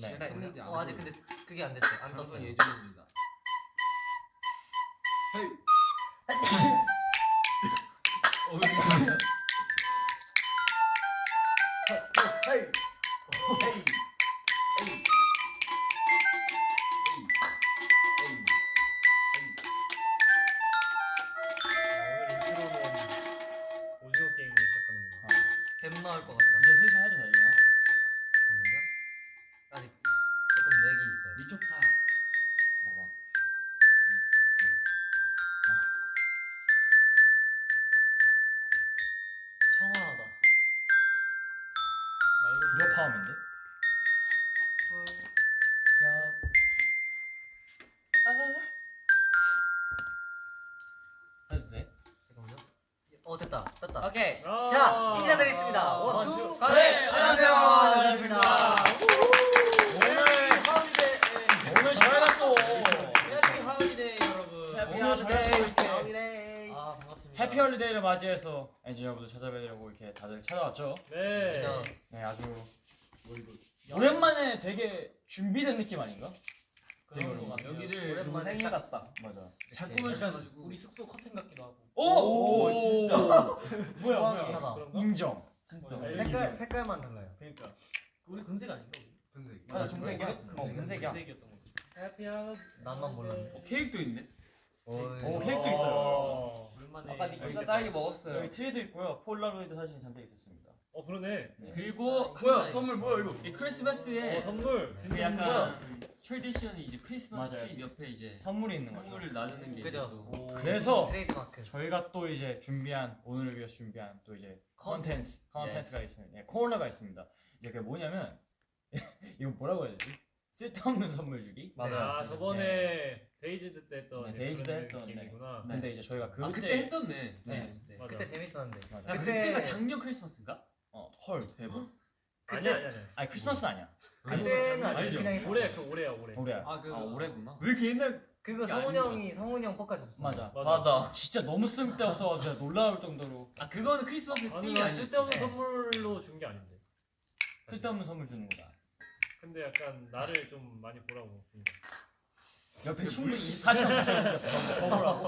네. 했는데 안 어 아직. 근데 그게 안 됐어요. 안 떴어요. 예정입니다. 어, 왔죠. 네. 진짜 네, 아주 오랜만에 되게 준비된 느낌 아닌가? 그런 거 같아요. 여기를 오랜만에 생일 딱- 같다. 맞아. 잘 꾸며주셔가지고 우리 숙소 커튼 같기도 하고. 오, 오, 진짜. 뭐야, 뭐야. 인정. 진짜. 색깔 색깔만 달라요. 그러니까. 우리 금색 아닌가? 근데 맞아, 금색이야. 어, 금색이야. 금색이었던 거. happy한. 나만 몰랐네. 케이크도 있네. 오, 케이크도 있어요. 오랜만에. 아까 니꺼 딸기 먹었어요. 여기 트리도 있고요. 폴라로이드 사진이 잔뜩 있었습니다. 어 그러네. 네. 그리고 뭐야 선물 뭐야 이거? 이 크리스마스에 어 선물. 그 약간 tradition이 이제 크리스마스 맞아요. 트리 옆에 이제 선물이 있는 거죠. 선물을 나누는 게 그죠. 그래서 트레이드 마크. 저희가 또 이제 준비한 오늘을 위해서 준비한 또 이제 컨텐츠 컨텐츠가 있습니다. 네, 코너가 있습니다. 이제 그게 뭐냐면 이거 뭐라고 해야 되지? 쓸데없는 선물 주기. 아 저번에 Dazed 때 했던 네, Dazed 그런 했던, 네. 느낌이구나. 근데 이제 저희가 그때 아 그때 했었네. 네. 네. 맞아. 그때 재밌었는데. 맞아. 야, 그때- 그때가 작년 크리스마스인가? 어. 헐 대박. 아니야 아니야 아니야. 아니 크리스마스 는 아니야. 그때는 아니. 그냥 했었어. 올해 그 올해야 올해. 올해야. 아, 그, 아 올해구나. 왜 이렇게 옛날? 그거 성훈 형이 성훈 형 포카 줬어. 맞아. 맞아. 진짜 너무 쓸데없어 진짜 놀라울 정도로 아 그거는 크리스마스 아니 아니었지. 쓸데없는 네. 선물로 준 게 아닌데. 쓸데없는 선물 주는 거다. 근데 약간 나를 좀 많이 보라고. 옆에 충분히 24시간 더 보라고.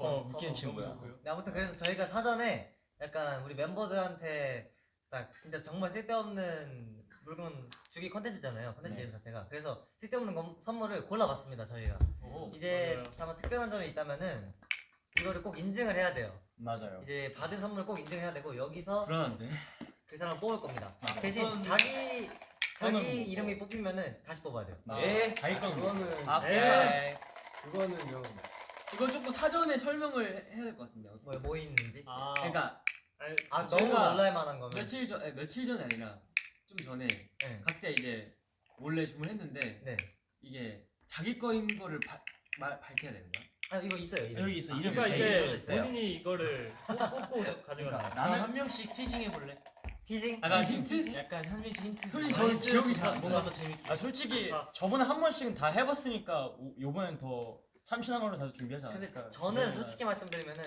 어, 웃기는 친구야. 네, 아무튼 그래서 저희가 사전에 약간 우리 멤버들한테 딱 진짜 정말 쓸데없는 물건 주기 컨텐츠잖아요. 컨텐츠 네. 이름 자체가. 그래서 쓸데없는 건- 선물을 골라봤습니다. 저희가. 오. 이제 맞아요. 다만 특별한 점이 있다면은 이거를 꼭 인증을 해야 돼요. 맞아요. 이제 받은 선물을 꼭 인증해야 되고 여기서 불안한데. 그 사람을 뽑을 겁니다. 아, 대신 우선- 자기 자기 뭐- 이름이 뽑히면은 다시 뽑아야 돼요. 예, 자기 건 그거는 아 네. 그거는요. 이거 조금 사전에 설명을 해- 해야 될 것 같은데. 뭐, 뭐 있는지. 아. 그러니까 아니, 아 너무 놀랄 만한 거면. 며칠 전 아니, 며칠 전이 아니라 좀 전에 네. 각자 이제 몰래 주문했는데 네. 이게 자기 거인 거를 바, 말, 밝혀야 되는 거야? 아 이거 있어요. 이름. 여기 있어. 아, 이름 그러니까 네, 있어요. 본인이 이거를 뽑- 뽑고 가져가는 거야. 나는 한 명씩 티징 해 볼래. 티징. 아, 나 힌트? 약간 한 명씩 힌트. 솔직히 좀 저는 기억이 좀잘안 뭔가 나. 더 재밌게. 아 솔직히 아. 저번에 한 번씩은 다 해봤으니까 오- 요번엔 더 참신한 걸로 다들 준비하지 근데 않았을까? 저는 솔직히 말씀드리면은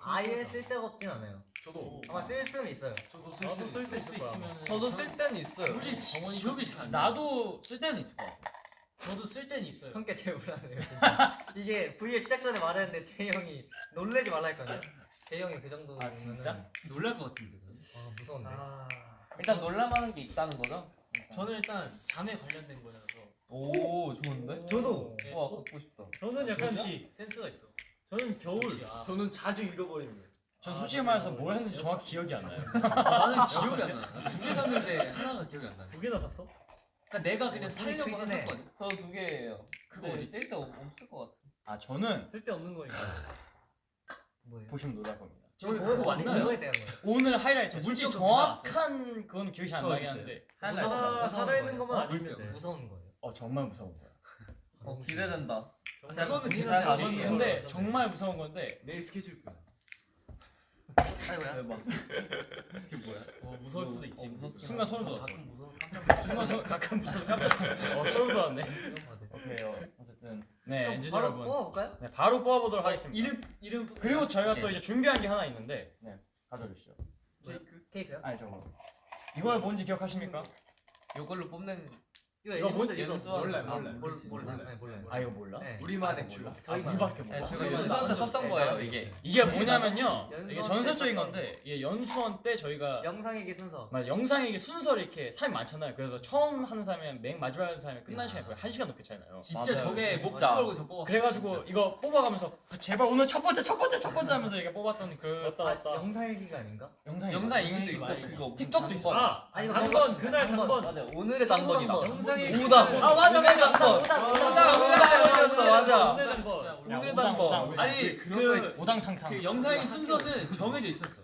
아예 생각하지 쓸데가 없진 않아요. 저도 아마 쓸 수는 있어요. 저도 쓸 수 있을 수. 있으면 저도 쓸 때는 있어요. 솔직히 솔직히 기억이 잘 나. 나도 쓸 때는 있을 것 같아. 저도 쓸 때는 있어요. 형께 제일 불안해요. 이게 V앱 시작 전에 말했는데 제 형이 놀래지 말라 했거든요. 제 형이 그 정도면 아, 진짜? 놀랄 것 같은데. 아 무서운데. 아. 일단 놀랄만한 게 있다는 거죠? 저는 일단 잠에 관련된 거라서. 오 좋은데? 저도. 네, 와꼭 갖고 싶다. 저는 약간 역시 센스가 있어. 저는 겨울 역시, 아. 저는 자주 잃어버리는 거예요. 전 아, 솔직히 말해서 뭘 했는지 정확히 기억이 안 나요. 아, 나는 기억이 안 나. 두 개 샀는데 하나가 기억이 안 나. 두 개나 샀어? 그러니까 내가 그냥 어, 살려고 손이 크시네. 샀거든. 저도 두 개예요. 그거 근데 어디? 쓸데 없을 것 같아. 아 저는 쓸데없는 거니까. 뭐예요? 보시면 놀랄 겁니다. 저기 뭐, 그거 맞나요? 뭐에 대한 거예요? 오늘 하이라이트 물병 정확한 그건 기억이 안 나긴. 한데 사, 무서운 살아있는 거예요? 것만 어? 아니면. 돼. 무서운 거예요. 어 정말 무서운 거야. 어, 기대된다. 정말 그거는 진짜. 걸로 근데. 정말 무서운 건데 내일 스케줄 표. 아이고야. 대박. 그게 뭐야? 어 무서울 수도 있지. 무섭긴 순간 소름 저 돋았어. 가끔 순간 소 가끔 무서워 깜짝. 어 소름 돋았네. 오케이요. 어쨌든 네 엔진 바로 여러분. 뽑아볼까요? 네 바로 뽑아보도록 하겠습니다. 이름 이름 그리고 저희가 또 예. 이제 준비한 게 하나 있는데 네 가져주시죠. 케이크? 케이크요? 아니 저거 이걸 뭔지 기억하십니까? 이걸로 뽑는 이거 이거 애니분들 뭔- 이거 몰라요. 몰라요. 몰라요. 몰- 모르지. 모르세요? 몰라요. 네, 몰라요. 아 이거 몰라? 네. 우리만의 줄. 저희만 우리밖에 몰라. 네, 제가 연수원 때 썼던 적- 거예요 네, 이게. 이게 뭐냐면요. 이게 때 전설적인 건데 이게 연수원 때 저희가 영상얘기 순서. 막 영상이 순서를 이렇게 사람이 많잖아요. 그래서 처음 하는 사람이랑 맨 마지막 하는 사람이 끝난 시간이 거의 한 시간 넘게 차이나요. 진짜. 저게 걸고 저 뽑아. 그래가지고 이거 뽑아가면서 아, 제발 오늘 첫 번째 첫 번째 첫 번째 하면서 이게 뽑았던 그 맞다 아, 맞다. 영상 얘기가 아닌가? 영상 얘기도 그거 틱톡도 있어. 아 단번 단번, 그날 단번. 단번 맞아 오늘의 청소 단번이다. 영상이 오다. 아 맞아 맞아. 오다 오당. 오다였어 맞아. 오늘 오늘의 단번. 아니 그. 오당탕탕. 그 영상의 순서는 정해져 있었어.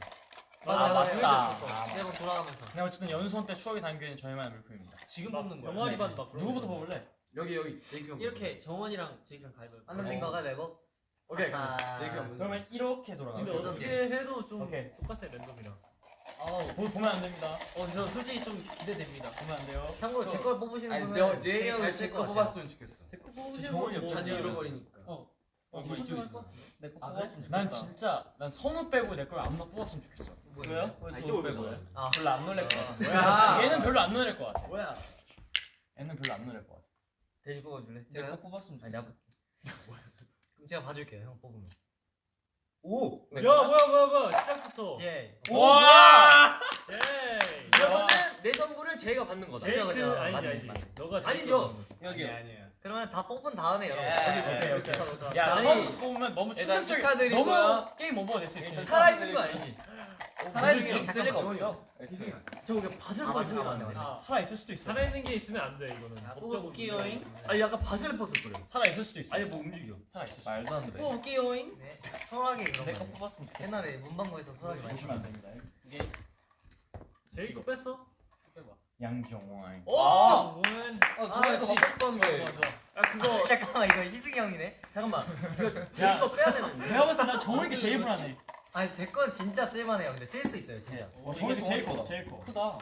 맞아, 아, 맞아. 맞다. 매번 돌아가면서. 그냥 어쨌든 연수원 때 추억이 담겨 있는 저희만의 물품입니다. 지금 막 뽑는 거야. 영화리 네. 반막 그런 누구부터 거. 뽑을래? 여기 여기 제이크 형. 이렇게 정원이랑 제이크랑 가위바위보. 안 넘친 거가 매고. 오케이. 아. 제이크 형. 그러면 이렇게 돌아가. 근데. 어떻게 해도 좀 오케이. 똑같아 랜덤이랑. 보, 보면 안 됩니다. 어, 저 솔직히 좀 기대됩니다. 보면 안 돼요. 참고로 제걸 뽑으시는 아니 분은 저 제이 되게 형이 잘쓸 제거. 뽑았으면 좋겠어. 제 거 뽑으시는 정원이 형 자주 잃어버리니까. 어, 뭐 이거 이쪽이 내거 아, 뽑았으면 난 좋겠다. 진짜 난 선우 빼고 내 걸 아무나 뽑았으면 좋겠어. 뭐예요? 왜 이쪽을 빼고. 아, 별로 안 놀랄 것 같아. 뭐야? 얘는 별로 안 놀랄 것 같아. 뭐야? 얘는 별로 안 놀랄 것 같아. 돼지 뽑아줄래? 내거 뽑았으면 좋겠다. 그럼 제가 봐줄게요. 형 뽑으면. 오. 야 뭐야 뭐야 뭐야 시작부터. 이제 와! 제이. 그러면은 내 선물을 제이가 받는 거다. 제이크. 아니지 아니지. 너가 제이크 아니죠. 받는 거지. 여기 아니에요. 그러면 다 뽑은 다음에 여러분. 오케이, 오케이. 좋다, 좋다. 야, 아니, 처음 뽑으면 너무 일단 충격적이 축하드리고요. 너무 게임 오버가 될수 있으니까. 살아있는 거 아니지? 살아있는 게 있을 리가. 없죠. 저거 그냥 밭을 아, 벗을 맞네, 거 맞네, 아니야. 맞네. 살아 있을 수도 있어. 살아있는 게 있으면 안 돼 이거는. 법적으로. 문제야. 아니 약간 밭을 벗을 거래. 살아 있을 수도 있어. 아니 뭐 움직여. 살아 있을 수. 말도 안 돼. 뽑을게요잉. 네. 소라기 그런 거. 뽑았으면 좋겠다. 옛날에 문방구에서 소라기 많이 보시면 안 됩니다. 이게 제이크 뺐어? 양정원. 오. 아, 아, 저거 이거 먹고 싶었는데. 아 그거 잠깐만 이거 희승이 형이네. 잠깐만. 제가 제이거 빼야 되는데. 내가 봤을 때난 정원이 게 제일 불안해. 아니 제 건 진짜 쓸만해요. 근데 쓸 수 있어요 진짜. 어, 정원이 제일 커. 제일 커. 크다.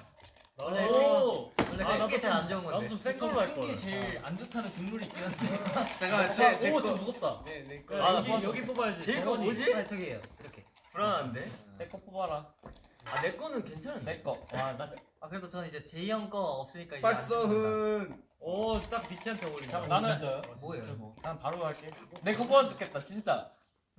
원래 오. 원래 아, 큰 나도 게 제일 안 좀- 좋은 나도 건데. 좀센 걸로 할 거야. 제일 안 좋다는 국룰이 있긴 한데. 잠깐만 아, 제 오, 거. 좀 무겁다. 네내 야, 아, 나 여기. 여기 뽑아야지. 제이거 정원이. 뭐지? 아 저기예요. 이렇게. 불안한데. 내 거 뽑아라. 아 내 거는 괜찮은데. 내 거. 와, 나 아 그래도 저는 이제 제이 형거 없으니까 이제 안 박성훈. 오, 딱 니키한테 어울린다. 나는- 진짜요? 뭐예요? 난 바로 갈게. 내거 뽑아 좋겠다 진짜.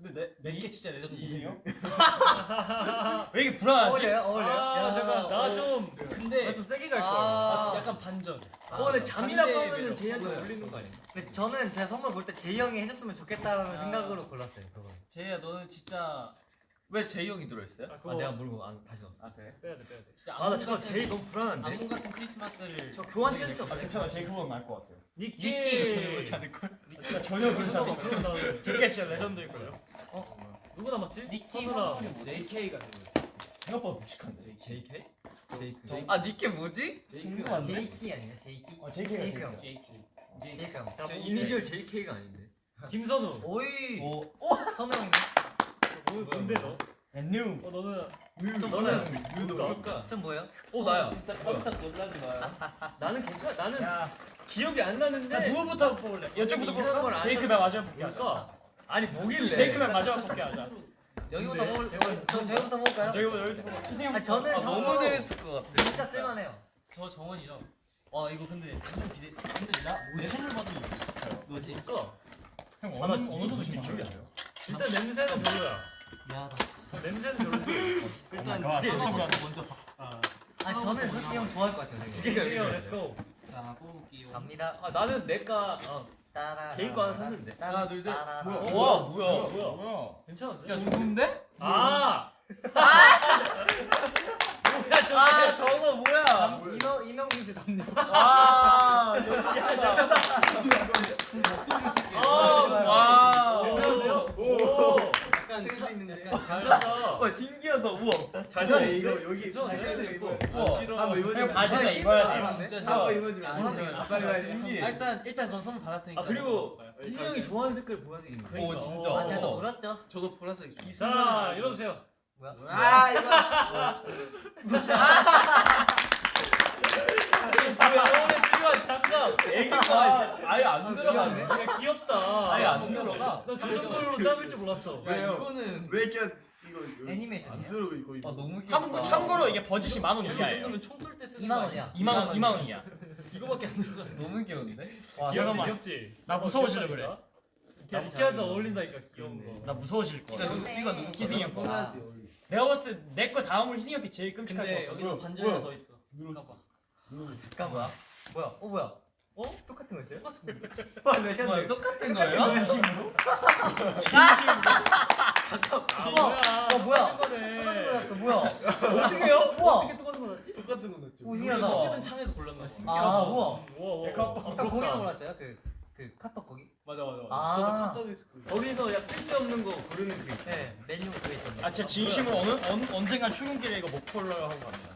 근데 내내게 진짜 레전드. 희승이요? 왜 이렇게 불안하지? 어울려요? 어울려요? 아, 야, 잠깐 어. 나좀 근데 나 좀 세게 갈 아. 거야. 약간 반전. 아, 어 근데 잠이라고 하면은. 제이한테? 어울리는 거 아니야? 근데 저는 제 선물 볼 때 제이 형이 해줬으면 좋겠다라는 아. 생각으로 골랐어요. 그거. 제이야 너는 진짜 왜 제이 형이 들어있어요? 아, 그거 아 내가 모르고 안 다시 넣었어. 아 그래? 빼야 돼, 빼야 돼. 진짜 아나 악몽 잠깐 같은- 제이 너무 불안한데. 악몽 같은 크리스마스를 저 교환 찬스 아, 없어요? 괜찮아. 제일 그건 나을 것 같아요. 니키. 니키가 전혀 그렇지 않을 걸. 그러니까 전혀 그렇지. 그럼 나 제가 진짜 레전드일 거예요. 누구 남았지? 니키 선우랑 JK가 생각보다 무식한데. JK? 제이크. 아 니께 뭐지? 궁금한데. 제이키 아니에요? 제이키? 어, 제이키가 제이크 제일 형. JK. 제이크 형. 자, 저 뽑을게. 이니셜 JK가 아닌데. 김선우. 오이. 오, 선우 형님. 뭐, 뭔데 너? 뉴. 어 너는 좀 너는 뭐예요? 누가? 좀 뭐예요? 어 나야. 진짜 깜짝 놀라지 마요. 나는 괜찮아. 나는 야, 기억이 안 나는데. 자 누구부터 뽑을래? 이쪽부터 뽑을까? 제이크. 맨 마지막 뽑게 하자. 뭘까? 아니 뭐길래? 제이크 맨 마지막 뽑게 하자. 여기부터 근데- 뽑을. 저 저희부터 뽑을까요? 저기부터 여기부터 형. 아 저는 아, 너무 재밌을 것 같아. 진짜 쓸만해요. 저 정원이죠. 와 이거 근데 완전 기대. 근데 나내 선물 받으면 뭐지? 뭘까? 형 아, 나 어느 어느 정도 기억이 안 나요. 일단 냄새는 별로야. 미안하다. 냄새는 별로지. 일단 와, 두개 선물 먼저. 아, 아 저는 솔직히 형 좋아할 것 같아요. 두. 개가. let's go. 자 뽑을게요. 갑니다. 아 나는 내가 아. 개인 거 하나 샀는데. 하나, 둘, 셋. 뭐야? 뭐야? 뭐야? 뭐야? 뭐야? 뭐야? 괜찮은데? 야 좋은데? 아! 야 저게. 아 저거 뭐야? 인어 인어 공주 담요. 아 와. 괜찮은데요? 오! 있는데. 괜찮다. 와 신기하다 우와. 잘 사네 이거 여기. 괜찮은데? 이거. 우와. 싫어. 형 바지는 아, 입어야 돼. 진짜 싫어. 입어주면 안 돼요. 빨리 빨리. 아, 일단 일단 넌 선물 받았으니까. 아 그리고 희승 형이 좋아하는 색깔 보여야 되겠네. 그러니까. 진짜. 아 제가 또 노렸죠. 저도 보라색. 자, 이러세요. 뭐야? 아 이거. 병원에 필요한 장갑. 애기가 아예 안 들어가네. 야, 귀엽다. 아예 안 들어가. 나 저 정도로 짭을 줄 몰랐어. 야 이거는 왜 이렇게 이거 애니메이션이야? 들어 이거 이거. 아 너무 귀엽다. 참고 참고로 이게 버짓이 만원 이거 이하예요. 정도면 총 쏠 때 쓰는 2만 원이야. 2만 원 2만 원이야. 이거밖에 안 들어가. 너무 귀여운데? 와, 귀엽지. 귀엽지. 나 어, 무서워지려 귀엽다니까? 나 이케아도 어울린다니까 귀여운. 거. 나 무서워질. 누구 이거 누구 희승이 형 거. 아, 내가 봤을 때 내 거 다음으로 희승이 형이 제일 끔찍할 것 근데 같아. 여기서 반전이 더 있어. 잠깐만. 뭐야? 어 뭐야? 어? 똑같은 거 있어요? 와 레전드. 뭐야 똑같은 거예요? 진심으로? 아 우와. 뭐야? 어, 뭐야? 똑같은 똑같은 거네. 거였어. 뭐야? 어떻게요? 어떻게 똑같은 거 났지? 똑같은 거 넣었죠. 오 신기하다. 어떻게든 창에서 골랐나 봐. 아 우와. 우와 우와. 형 거기서 골랐어요? 그, 그 카톡 거기? 맞아 맞아. 맞아. 아. 저도 카톡에서 그- 거기서 약 쓸데없는 거 고르는 그. 네 메뉴 그거 있던데 아 진짜 진심으로 어느 언, 언젠간 출근길에 이거 목폴러 하고 갑니다.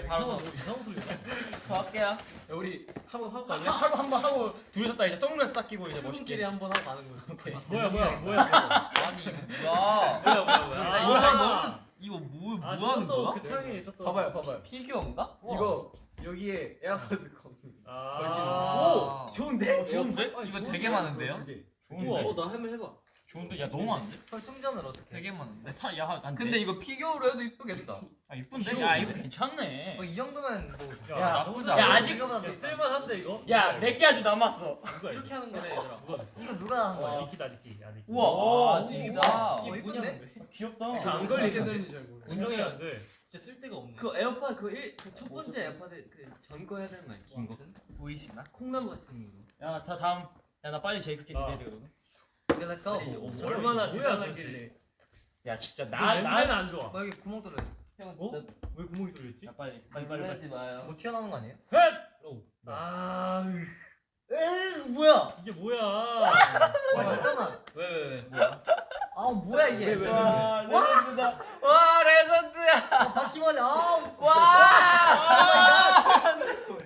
이상한 바로 소- 이상한 소리. 저 할게요. 야, 우리 한번 하고 갈래? 하고 한번 하고 둘이서 딱 이제 선글라스 딱 끼고 이제 멋있게. 한번 하고 가는 거지. 뭐야 뭐야 뭐야. 아니 뭐야? 뭐야 뭐야 뭐야. 아, 너무 이거 뭐, 뭐아 하는 저것도 거야? 그 창에 있었던. 봐봐요 봐봐요 피규어인가? 이거 여기에 에어팟을 거. 아. 걸치는 오 좋은데? 좋은데? 이거 되게 많은데요? 좋은데? 어, 나 한번 해봐. 좋은데? 야 너무 많은데? 형 충전을 어떻게 해? 되게 많은데. 사, 야, 난 근데 내- 이거 피규어로 해도 이쁘겠다. 아 이쁜데? 야 이거 괜찮네. 뭐이 정도면 뭐 야, 야, 나쁘지 야 않아. 아직 이거보다 야. 쓸만한데 이거? 야 몇 개 아직 남았어. 누가 이렇게 하는 거네 얘들아. 누가? 이거 누가 한와 거야? 니키다 니키. 야 니키. 우와, 아, 오, 진짜. 어, 이게? 뭐냐? 귀엽다. 잘안 어떻게 걸리겠네. 쓰는지 잘 모르겠어. 운정이 안 돼. 진짜 쓸데가 없네. 그 에어팟 그첫 번째 AirPod에 그 전거 해야 되는 거 아니야? 긴 거. 보이시나? 콩나무 같은 거. 야 다 다음. 야 나 빨리 제이크 기대해야 아. 되거든. 오케이 let's go 어, 얼마나 뭐야, 대단하길래. 야 진짜 나나 냄새는 나. 안 좋아. 뭐 여기 구멍 뚫려 있어 형 어? 왜 구멍이 뚫렸지? 야 빨리 빨리 빨리. 빨리. 마요. 뭐 튀어나오는 거 아니에요? 오. 아아 에이 뭐야 이게 뭐야? 와 잠깐만 왜왜 왜? 아 뭐야 이게 왜, 왜, 왜? 와 레전드다. 와 레전드야. 아, 바퀴벌레 아우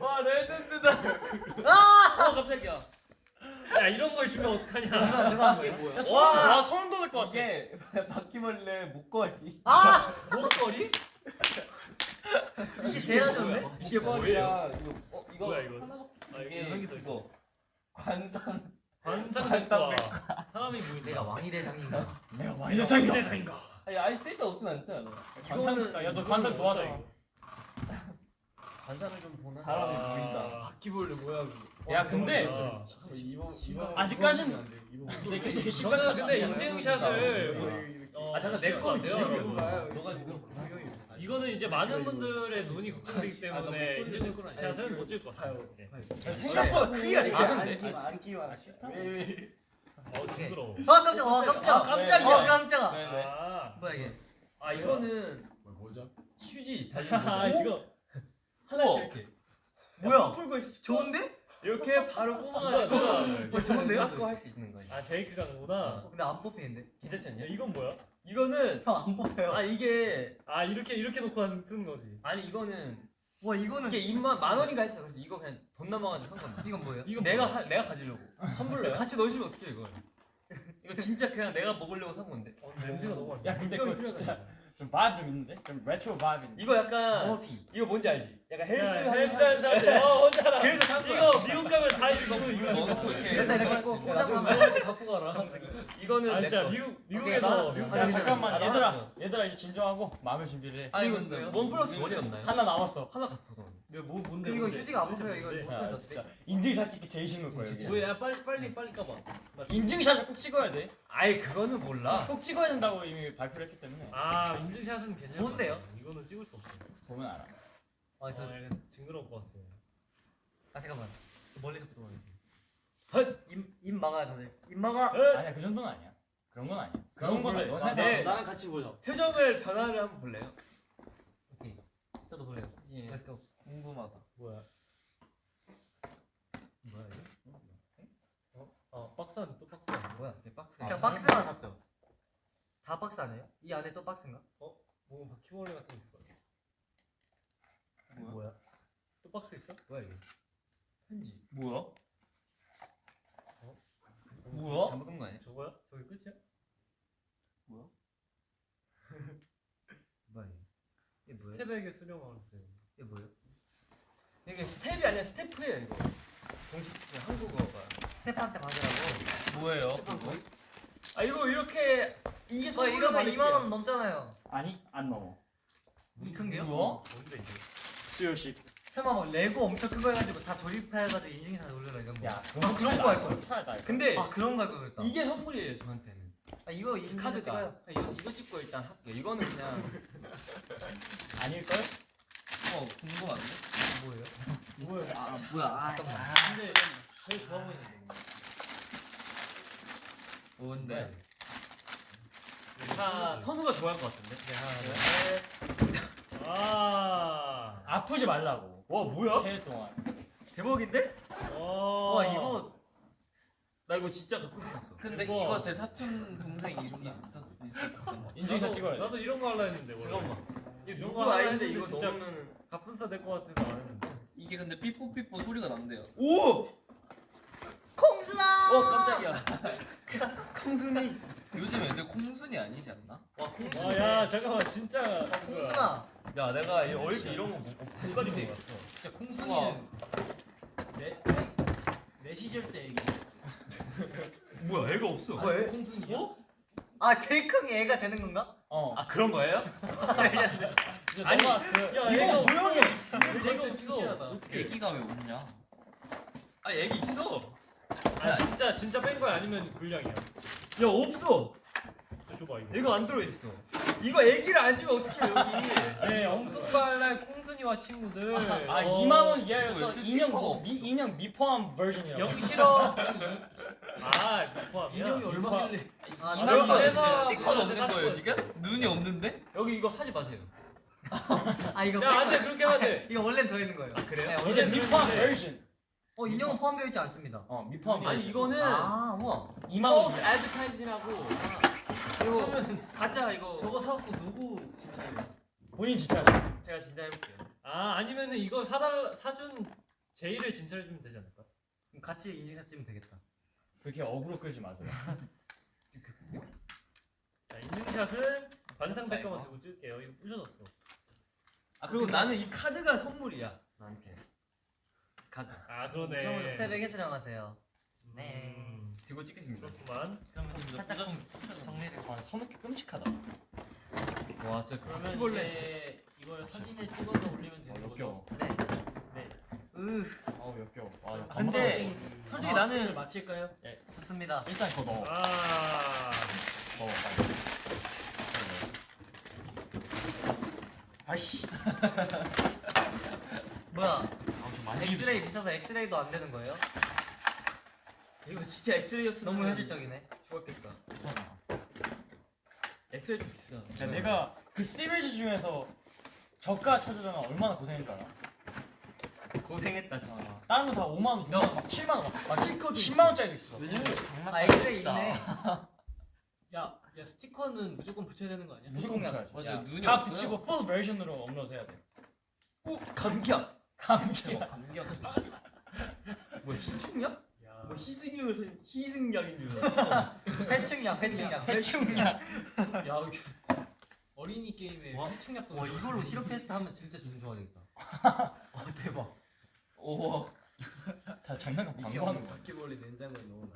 와 레전드다. 어 깜짝이야. 야 이런 걸 주면 어떡하냐? 누가 누가 한 소름, 와 소름 돋을 것 같아. 이게 바퀴벌레 목걸이. 아 목걸이? 이게 제일 안? 이게 뭐야? 이거 어 이거 뭐야, 이거? 하나밖에 아 이게. 이거 관상. 관상백과 사람이 보인다. 내가 왕이 대장인가? 내가 대상이다. 대상인가? 아니 아예 쓸데 없진 않잖아. 관상. 야너 관상 좋아하잖아. 관상을 좀 보나? 사람이 아. 보인다. 바퀴벌레 뭐야 그거. 야 근데 아. 이게 저는 근데 인증샷을 어, 아, 잠깐, 내 찍을 거것 같아요, 기억이 이거 구경이. 이거는 이제 많은 분들의 눈이 걱정되기 아, 너 때문에 인증샷은 손가락. 못 찍을 것 같아요. 네. 생각보다 크기가 작은데. 안 끼워. 어 징그러워. 아 깜짝 아 깜짝 아, 깜짝이야. 어 깜짝아 왜 왜? 아, 뭐야 이게 아 이거는 뭐죠? 휴지 달린 아 거죠. 이거 하나씩 이렇게. 뭐야 풀고 있어. 좋은데? 이렇게 바로 뽑아가지고 어 좋은데요? 갖고 할 수 있는 거지. 아 제이크가 누구나. 어, 근데 안 뽑히는데 괜찮지 않냐? 야 이건 뭐야? 이거는 형 안 뽑혀요 아 이게 아 이렇게 이렇게 놓고 한- 쓰는 거지. 아니 이거는 와 이거는 이게 입만 만 원인가 했어. 그래서 이거 그냥 돈 남아가지고 산 건데. 이건 뭐예요? 이거 내가 하, 내가 가지려고. 선물로 같이 넣으시면 어떡해 이걸? 이거 진짜 그냥 내가 먹으려고 산 건데. 어, 냄새가 너무 안 야 근데 그거 진짜 이거. 좀 vibe 좀 있는데? 좀 retro vibe 있는데? 이거 약간 머티 이거 뭔지 알지? 약간 헬스 야, 하는 헬스 하는 사람들. 어 알아. 그래서. 이거 미국 가면 다 이거 이거. 이렇게 일단 이렇게 꼭 꽂아서 갖고 가라. 정수기 이거는 아내 진짜 거. 미국 미국에서 아, 잠깐만 아, 얘들아. 얘들아 이제 진정하고 마음의 준비를 해 이건 이거? 원 플러스 원이었나요? 하나 남았어 하나 갖다 놔. 뭐 뭔데? 이거? 휴지가 안 뽑혀요 이거 못 진짜 인증샷 찍기 제일 거야 이게 뭐야 빨리 빨리 빨리 까봐. 인증샷을 꼭 찍어야 돼 아이 그거는 몰라. 꼭 찍어야 된다고 이미 발표를 했기 때문에 아 인증샷은 괜찮아. 뭔데요? 이거는 찍을 수 없어. 보면 알아 아저 아 약간 징그러울 것 같아. 아 잠깐만 멀리서 부터 봐야지 입, 입 막아야 다들 입 막아 아니야 그 정도는 아니야 그런 건 아니야 그런 건. 아니야 넌 나- 살짝- 나랑 같이 보자. 표정을 변화를 한번 볼래요? 오케이 저도 볼래요 Let's go 궁금하다. 뭐야? 뭐야 이거? 어 박스 안에 또 박스 안에. 뭐야 이 박스. 그냥 박스만 샀죠 다 박스 아니에요? 이 안에 또 박스인가? 뭐 바퀴벌레 같은 거 있을 거야. 뭐야? 뭐야? 또 박스 있어? 뭐야 이거 편지. 뭐야? 어? 뭐야? 잘못 거 아니야? 저거야? 저게 끝이야? 뭐야 이거 이게 뭐야? 스텝에게 수령하세요. 이게 뭐예요? 이게 스텝이 아니라 스태프예요 이거. 공식 지금 한국어가. 스태프한테 받으라고 뭐예요? 그거? 아 이거 이렇게 이게 어 선물로 이러면 받을게요. 2만 원 넘잖아요 아니 안 넘어 이 큰 게요? 뭐야? 뭔데 이게? 수요식 설마 막 레고 엄청 큰 거 해가지고 다 조립해가지고 인증샷 올려라 이런 거. 야 아 그런 거할 걸. 차라리 나 이거. 근데 아 그런 거할걸 그랬다. 이게 선물이에요 저한테는. 아 이거 인증샷 카드가. 찍어요. 이거 이거 찍고 일단 할게요. 이거는 그냥 아닐걸? 어 궁금한데. 뭐예요? 뭐야 아 뭐야? 아, 근데 제일 좋아 보이는 거. 뭔데? 자, 선우가 좋아할 것 같은데. 네 하나 둘 셋. 아. 아프지 말라고 와 뭐야? 새해 동안 대박인데? 와와 이거 나 이거 진짜 갖고 싶었어. 근데 이거- 이거 제 사촌 동생이 있- 있었 있었거든. 인증샷 찍어야 돼 나도 이런 거 할라 했는데. 원래. 잠깐만. 이거 누구 아이인데 이거 진짜 넣으면은 갑분싸 될것 같아서 안 했는데. 이게 근데 삐뽀삐뽀 소리가 난대요. 오! 콩순아. 어 깜짝이야. 콩순이. 요즘 애들 콩순이 아니지 않나? 와 콩순이. 아야 잠깐만 진짜. 아, 콩순아. 야 내가 이- 어릴 때 이런 거못 가지고 놀았어. 진짜 콩순이는 내, 내 시절 때 얘기. 뭐야 애가 없어. 뭐 애? 콩순이야? 어? 아 케이크이 애가 되는 건가? 어 아 그런 거예요? 이제 아니, 너가 그야 이거 애가 모양이 애가 애가 없어. 어떻게 애기가 왜 없냐? 아 애기 있어. 아 진짜 진짜 뺀 거야 아니면 불량이야? 야 없어. 저 줘봐 이거. 애가 안 들어 있어. 이거 애기를 안 주면 어떡해 여기. 네 엉뚱발랄 콩순이와 친구들. 아 어, 2만 원 이하여서 이거 인형 뭐, 미, 인형 미포함 버전이라고 영 싫어. 아 포함이야. 인형이 얼마길래? 아 아, 이거 내가- 이거- 내가- 스티커는 내가 없는 거예요. 지금? 눈이 없는데? 여기 이거 사지 마세요. 아 이거 야 안돼 그렇게 하면 돼. 이거 원래 들어있는 거예요. 아, 그래요? 네, 이제 미포함. 버전 어 인형은 포함되어 있지 않습니다. 어 미포함 아니. 이거는 아 우와. 2만 원 false advertise라고. 이거 가짜 이거. 저거 사갖고 누구 진짜 본인 지켜야 제가 진짜 해볼게요. 아 아니면은 이거 사달 사준 제이를 진찰해 주면 되지 않을까? 그럼 같이 인증샷 찍으면 되겠다. 그렇게 어그로 끌지 마세요 자 인증샷은 관상백과만 두고 찍을게요. 이거 부셔졌어. 아 그리고 나는 이 카드가 선물이야 나한테. 카드. 아 그러네. 스텝에게 수령 하세요. 네. 음, 들고 찍겠습니다. 그렇구만. 그러면 좀 살짝 좀 정리를. 아 손놓기 끔찍하다 와 진짜 그러면 바퀴벌레 진짜. 이제 이걸 사진에 찍어서 올리면 어, 되는 거죠? 역겨워 네. 으 어우 역겨워 아, 나 근데 솔직히 나는 마칠까요? 좋습니다. 일단 그거 넣어 아 넣어 빨리 아이씨 뭐야? 아좀 많이 엑스레이 비싸서 엑스레이도 안 되는 거예요? 이거 진짜 엑스레이였으면 너무 현실적이네. 좋았겠다. 비싸다 엑스레이 좀 비싸. 야, 내가 그 시리즈 중에서 저가 찾으려면 얼마나 고생했다 고생했다 진짜. 아, 다른 거 다 5만 원, 6만 원, 막 7만 원, 막, 막 스티커도 10만 있어. 원짜리도 있어. 왜냐면 장난 아 엑스레이 있네. 야, 야 스티커는 무조건 붙여야 되는 거 아니야? 무조건. 붙여야지. 맞아 야, 눈이 다 없어요. 붙이고 풀 버전으로 업로드해야 돼. 오 감기야. 감기야. 감격. 뭐 희충약? 야. 뭐 희승이면서 희승약인 줄 알았어. 회충약 회충약. 대충이야. 야 이게 어린이 게임에 와. 총약도 와 이걸로 시력 테스트 하면 진짜 기분 좋아지겠다. 와 대박. 오 다 장난감 광고하는 거야. 바퀴벌레 냉장고에 넣어놔.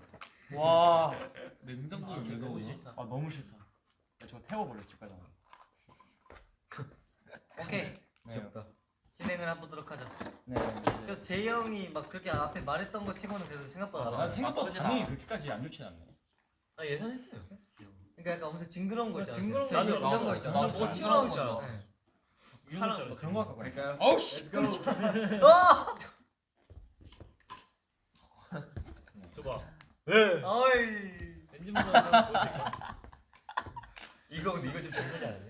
와. 냉장고를 왜 넣어? 아 너무 싫다. 야, 저거 태워버려 집까지. 오케이 네. 귀엽다. 진행을 해보도록 하죠. 네. 네. 그 제이 형이 막 그렇게 앞에 말했던 거 치고는 그래도 생각보다 난 나아. 생각보다 나쁘진 반응이 않아. 그렇게까지 안 좋진 않네. 아 예상했어요. 그러니까 약간 엄청 징그러운 거 있잖아. 징그러운 거 있잖아. 이런 거 있잖아. 나도 뭐 튀어나올 줄 거. 네. 사랑 뭐 그런 거 갖고 갈까요? 어우 씨. 아! 줘봐. 어이. 엔진 모드 한번 보여줄까? 이거 근데 이거 좀 장난이 아니네.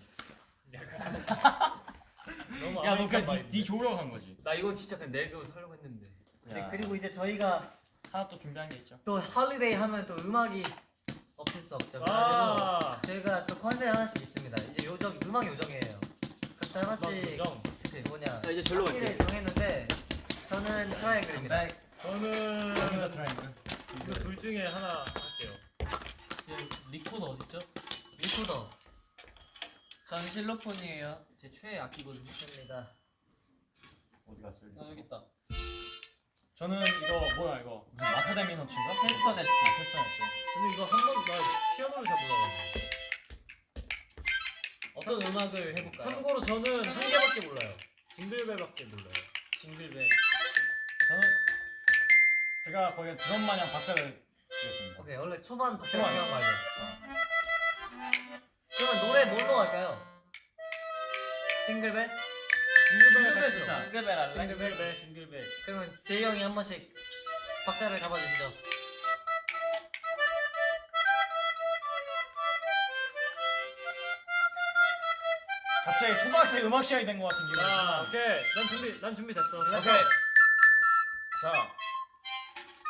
너무 야, 너 그냥. 네, 네 좋으라고 한 거지. 나 이거 진짜 그냥 내고 살려고 했는데. 네, 그리고 이제 저희가 하나 또 준비한 게 있죠. 또 holiday 하면 또 음악이 없을 수 없죠. 아. 저희가 또 컨셉 하나씩 있습니다. 이제 요정 음악 요정이에요. 각자 하나씩 정. 그 뭐냐 자 이제 절로 갈게. 정했는데 저는 트라이앵글입니다. 저는 남자 트라이앵글. 이거 둘 중에 하나 할게요. 리코더 어딨죠? 리코더 전 실로폰이에요. 제 최애 악기거든요. 있습니다. 어디 갔어? 아 여기 있다. 저는 이거 뭐야 이거 무슨 macadamia nuts인가? 캐스터네츠. 캐스터네츠. 근데 이거 한 번나 피아노를 잘 몰라가지고. 어떤 음악을 해볼까요? 참고로 저는 한 개밖에 몰라요. 징글벨밖에 몰라요. 징글벨. 저는 제가 거기에 드럼 마냥 박자를 치겠습니다. 오케이 원래 초반 박자 초반. 중요한 거 알죠? 그러면 노래 뭘로 할까요? 싱글벨? 징글벨 진짜. 징글벨 할래? 징글벨. 징글벨. 그러면 제이 형이 한 번씩 박자를 잡아주시죠. 갑자기 초등학생 음악 시간이 된 것 같은 자, 드 오케이. 난 준비, 난 준비됐어. 오케이. 자,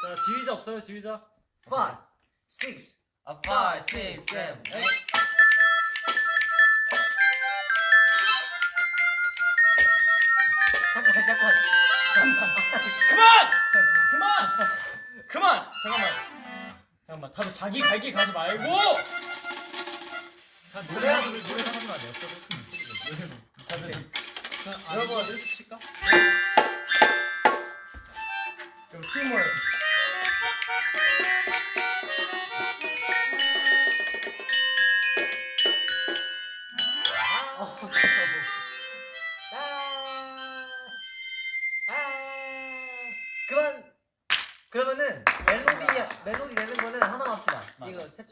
자, 지휘자 없어요, 지휘자? 5, 6, 아, 5, 6, 7, 8 잠깐 잠깐 그만! 그만! 그만! 잠깐만. 잠깐만. 다들 자기 갈 길 가지 말고! 한 노래 한 노래 노래 하는 거 아니에요? 다들 여러분 이렇게 칠까? 그럼 팀을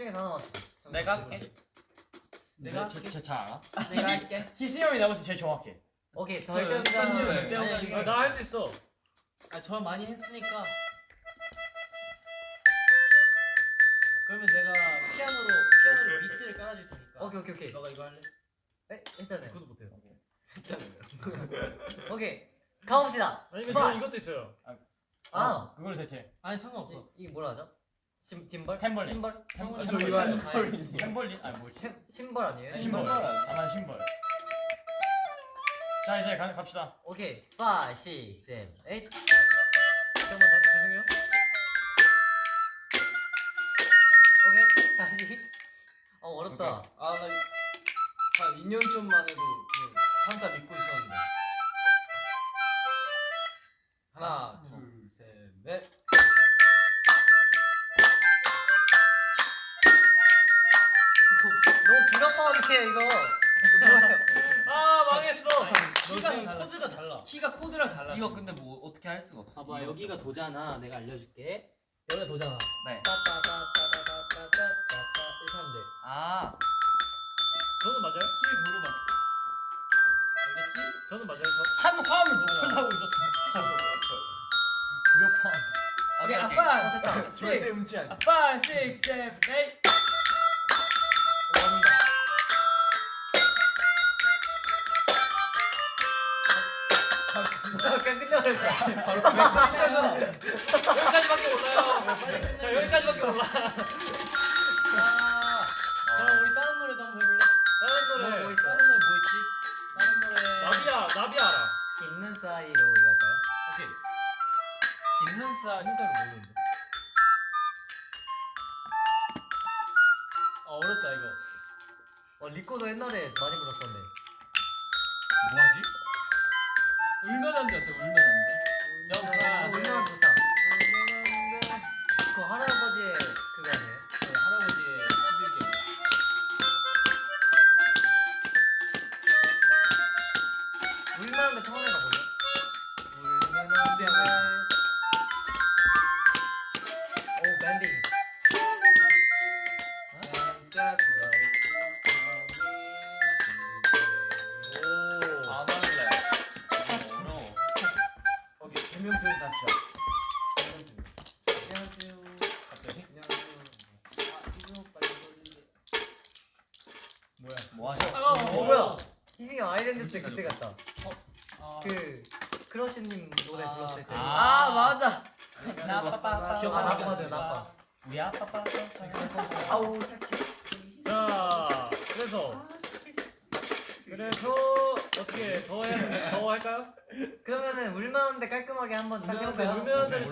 셋 중에서 하나만 합시다. 내가 할게. 내가 제잘 알아? 내가 할게. 희승 형이 때 제일 정확해. 오케이 저 아니, 이거 아, 나할 수 있어. 아, 저 많이 했으니까. 그러면 내가 피아노로 피아노로 비트를 깔아줄 테니까. 오케이 오케이 오케이. 너가 이거 할래? 에, 했잖아요. 그것도 못해요. 오케이 가봅시다. 아니면 파. 저 이것도 있어요. 아 그걸 대체 아니 상관없어. 이, 이게 뭐라 하죠? 심 짐벌? 템벌린. 심벌? 템벌린. 저 이거 할래. 템벌린? 아니 뭐지? 템- 심벌 아니에요? 심벌. 아난 심벌. 자 이제 가, 갑시다. 오케이 5, 6, 7, 8 잠깐만, 나 죄송해요. 오케이 다시 어 어렵다. 아나 한 2년 전만 해도 그 산타 믿고 있었는데. 하나, 둘, 셋, 넷. 이거 아 망했어 키가 코드가 달라 키가 코드랑 달라 이거 근데 뭐 어떻게 할 수가 없어 봐봐 여기가 도잖아 내가 알려줄게 여기가 도잖아 네 이렇게 하면 돼아 저는 맞아요? 키를 고르마 알겠지? 저는 맞아요 한 화음을 높여서 하고 있었어 무력화 오케이 아빠 절대 음치 아니야 아빠 6, 7, 8 오하는 거야 다. 그냥 끝내버렸어. 여기까지밖에 몰라요. 자, 여기까지밖에 몰라. 자 우리 다른 노래도 한번 해볼래? 다른 뭐, 노래. 뭐 있어? 다른 노래 뭐 있지? 다른 노래. 나비야, 나비 알아. 있는 사이로 이거 할까요? 오케이. 있는 쌀. 다른 사람 모르는데. 아 어렵다 이거. 어, 리코도 옛날에 많이 불렀었는데. 뭐하지? 울면 안 돼. 어때? 울면 안 돼. 어, 울면 좋다. 그 할아버지의 그거 아니에요? 네, 할아버지의 11개. 울면한 거 처음 해 오케이 대명표 잡시다. 안녕하세요. 갑자기? 안녕하세요. 아 이거 빨리 돌리게. 뭐야? 뭐 하죠? 어, 뭐야? 희승이 형 아이덴티티 그때 같다. 아, 그, 크러쉬님 노래 아, 불렀을 때. 아, 맞아. 나빠빠. 기억 안 나고 맞아요, 나빠. 우리 아빠빠. 아우,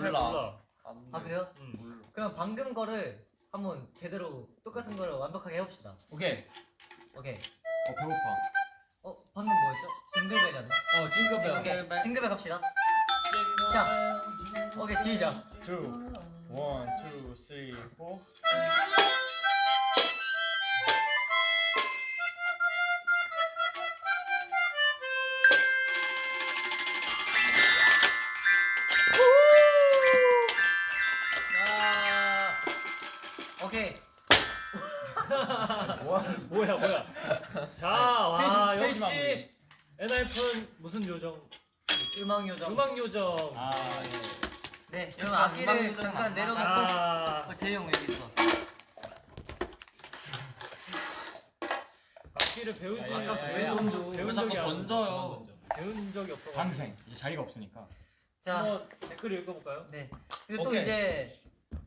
잘 몰라. 몰라. 아, 그래요? 음. 그럼 방금 거를 한번 제대로 똑같은 거를 완벽하게 해봅시다. 오케이. 오케이. 어 배고파. 어, 방금 뭐였죠? 징글벨이었나? 어 징글벨. 오케이. 징글벨 갑시다. 자, 오케이, 지휘자. 2 1 2 3 4 뭐야 뭐야. 자, 와 역시 마무리. 엔하이픈 무슨 요정? 음악 요정. 음악 요정. 아 네. 역시 그럼 악기를 잠깐 안 내려놓고 아, 어, 재영 여기 있어. 악기를 배우지. 아까부터 예, 왜 안- 던져? 배운 왜 적이 안- 던져요? 배운 적이 없어. 방생 이제 자리가 없으니까. 자, 한번 댓글 읽어볼까요? 네. 그리고 또 오케이. 이제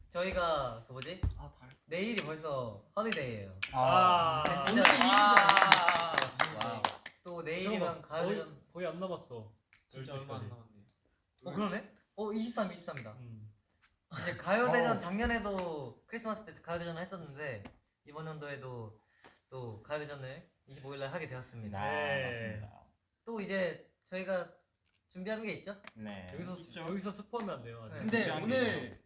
저희가 그 뭐지? 아 달. 내일이 벌써 허니데이예요. 아, 네, 진짜 아. Wow. 또 내일이면 가요대전. 거의, 거의 안 남았어. 진짜 얼마 안 12시까지. 남았네. 어 그러네? 어 23, 23이다. 음. 이제 가요대전 어. 작년에도 크리스마스 때 가요대전을 했었는데 이번 연도에도 또 가요대전을 25일날 하게 되었습니다. 네. 맞습니다. 또 이제 저희가 준비하는 게 있죠? 네. 여기서 스- 여기서 스포하면 안 돼요. 아직. 네. 근데 오늘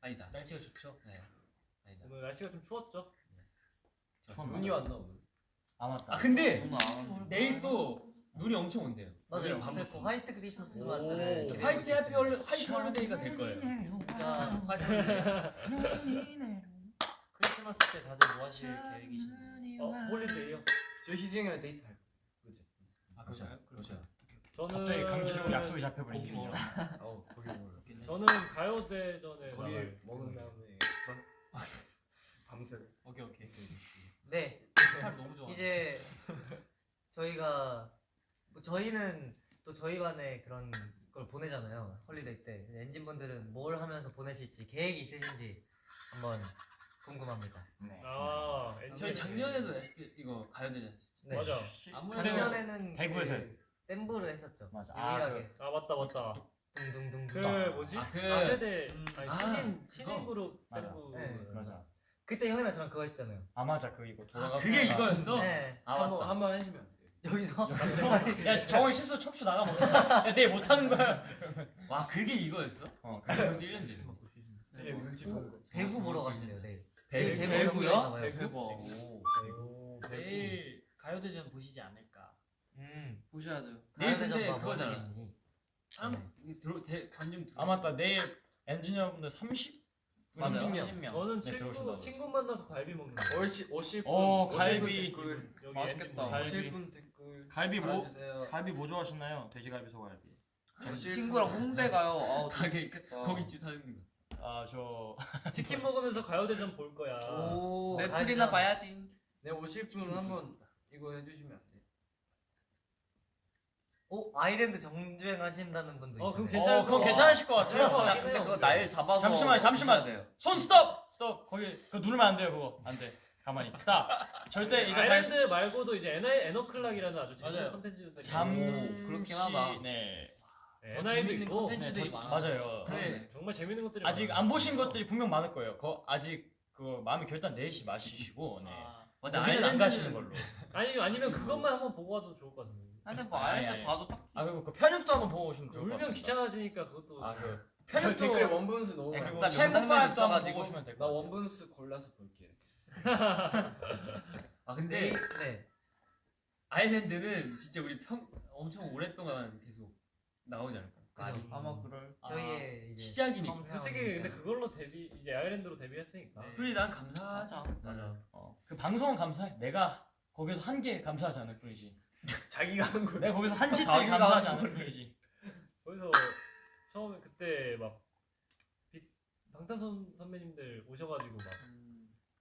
아니다. 날씨가 좋죠. 네. 아니다. 오늘 날씨가 좀 추웠죠? 눈이 왔나 오늘? 아 맞다. 아 근데 안 내일 또 눈이 엄청 온대요. 맞아요. 밤부터. 그 화이트 크리스마스를 오, 기대하고 white happy. Holy white holiday가 될 거예요. 진짜 white holiday. 크리스마스 때 다들 뭐 하실 계획이신가요? 어, holiday요. 저 희진이랑 데이트 할 거지. 아 그렇죠. 그렇죠. 저는 갑자기 강제적으로 약속이 잡혀버린 고기 중이라. 어 거기 먹으러. 저는 가요대전에 나갈 먹은 다음에 밤새. 오케이 오케이. 네팔 너무 좋아. 이제 저희가 뭐 저희는 또 저희 반에 그런 걸 보내잖아요 홀리데이 때 엔진 분들은 뭘 하면서 보내실지 계획이 있으신지 한번 궁금합니다. 네. 아, 엔진. 저희 작년에도 이거 가요대전. 네. 맞아. 작년에는 대구에서 그 댐브를 했었죠. 맞아. 아, 유일하게 아 맞다 맞다. 둥둥둥. 그 뭐지? 아, 그- 아세대 아니 아, 신인 그거. 신인 그룹 맞아. 밴드. 네. 맞아. 그때 형이랑 저랑 그거 했잖아요. 아 맞아 그 이거 돌아가. 그게 이거였어? 네. 아 한번 돼요. 여기서 야 정원 실수 척추 나가 먹어. 야 내일 못 하는 거야. 와 그게 이거였어? 어. 그게 벌써 1년 전에. 되게 눈치 보는 거지. 배구 보러 가신대요 내일. 배- 내일 배구요? 대박. 오, 내일 가요대전 보시지 않을까. 음. 보셔야 돼요. 내일 근데 봐, 그거잖아. 참 이게 들어 대 관중 들어. 아 맞다 내일 엔지니어분들 30. 맞아요. 30명. 저는 네, 친구 들어오신다고. 친구 만나서 갈비 먹는 거. 오실 오실 분. 어, 오실 갈비. 분 댓글. 여기 맛있겠다. 갈비. 오실 분 댓글. 갈비 뭐 달아주세요. 갈비 뭐 좋아하시나요? 돼지갈비 소갈비. 저 친구랑 홍대 가요. 아우 가게 좋겠다. 거기 집 사장님. 아저 치킨 먹으면서 가요대전 볼 거야. 오. 넷플이나. 봐야지. 네 오실 분 한번 이거 해주시면? 오 아이랜드 정주행 하신다는 분도 어, 있어요. 그럼 괜찮을 어 그거 거. 괜찮으실 것 같아요. 자, 근데 그거 날 잡아서 잠시만. 보셔야 돼요. 손 스톱 스톱 거기 그거 누르면 안 돼요 그거 안 돼. 가만히 스탑. 절대 이거 잘 아일랜드 말고도 이제 에나이 에너클락이라는 아주 재밌는. 컨텐츠도 잠시 그렇긴 하다. 네. 에나이도 재밌는 있고 콘텐츠들이 네, 많아. 맞아요. 그래. 정말 재밌는 것들이 아직 많아요. 안 보신 것들이 분명 많을 거예요. 거 아직 그 마음의 결단 내시 마시시고 네. 아, 맞아 맞아. 안 아일랜드는- 가시는 걸로. 아니 아니면 그것만 한번 보고 와도 좋을 것 같은데. 근데 뭐 아니, 아이랜드 아니. 봐도 딱 아 그리고 그 편육도 한번 보고 오시면 좋을 것 울면 같습니다. 귀찮아지니까 그것도 아그 댓글에 편육도 원분수 너무 야, 많아. 각자 챔프 명당면에 파일도 한번 있어가지고 보고 오시면 될나것 같아요. 원분수 골라서 볼게. 아 근데 네. 네. 아일랜드는 진짜 우리 평 엄청 오랫동안 계속 나오지 않을까? 그죠. 아마 그럴. 저희의 이제 시작이니까. 솔직히 근데 그걸로 데뷔 이제 아일랜드로 데뷔했으니까. 네. 풀이 난 감사하죠. 맞아. 어, 그 방송은 감사해. 내가 거기서 한개 감사하지 않을 뿐이지. 자기가 하는 거. 내가 거기서 한 짓들이 자기가 감사하지 하는 않을 뿐이지. 거기서 처음에 그때 막 빛- 방탄선 선배님들 오셔가지고 막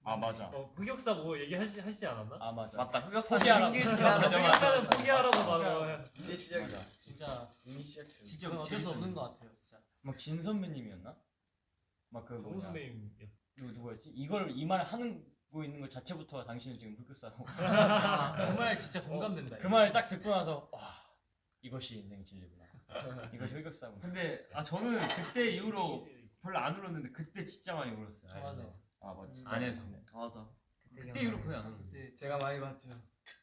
아 맞아. 어, 흑역사 뭐 얘기하시 하시지 않았나? 아 맞아. 맞다. 흑역사 포기하라고. 생길 수 맞아, 있는 흑역사는 포기하라고 막 이제 시작이다. 진짜 이미 시작해. 진짜 그건 어쩔 수 재밌었는데. 없는 것 같아요. 진짜. 막진 선배님이었나? 막 그 정우 뭐냐. 선배님이었어. 누구 누구였지? 이걸 이 말 하는 거 있는 것 자체부터 당신은 지금 흑역사라고. 정말 진짜 공감된다. 그 말을 딱 듣고 나서 와 이것이 인생 진리구나. 이것이 흑역사구나. 근데 아 저는 그때 이후로 별로 안 울었는데 그때 진짜 많이 울었어요. 맞아. 아이랜드. 아 맞아. 안에서. 네. 맞아. 그때 이후로 거의 안. 그때 제가 많이 봤죠.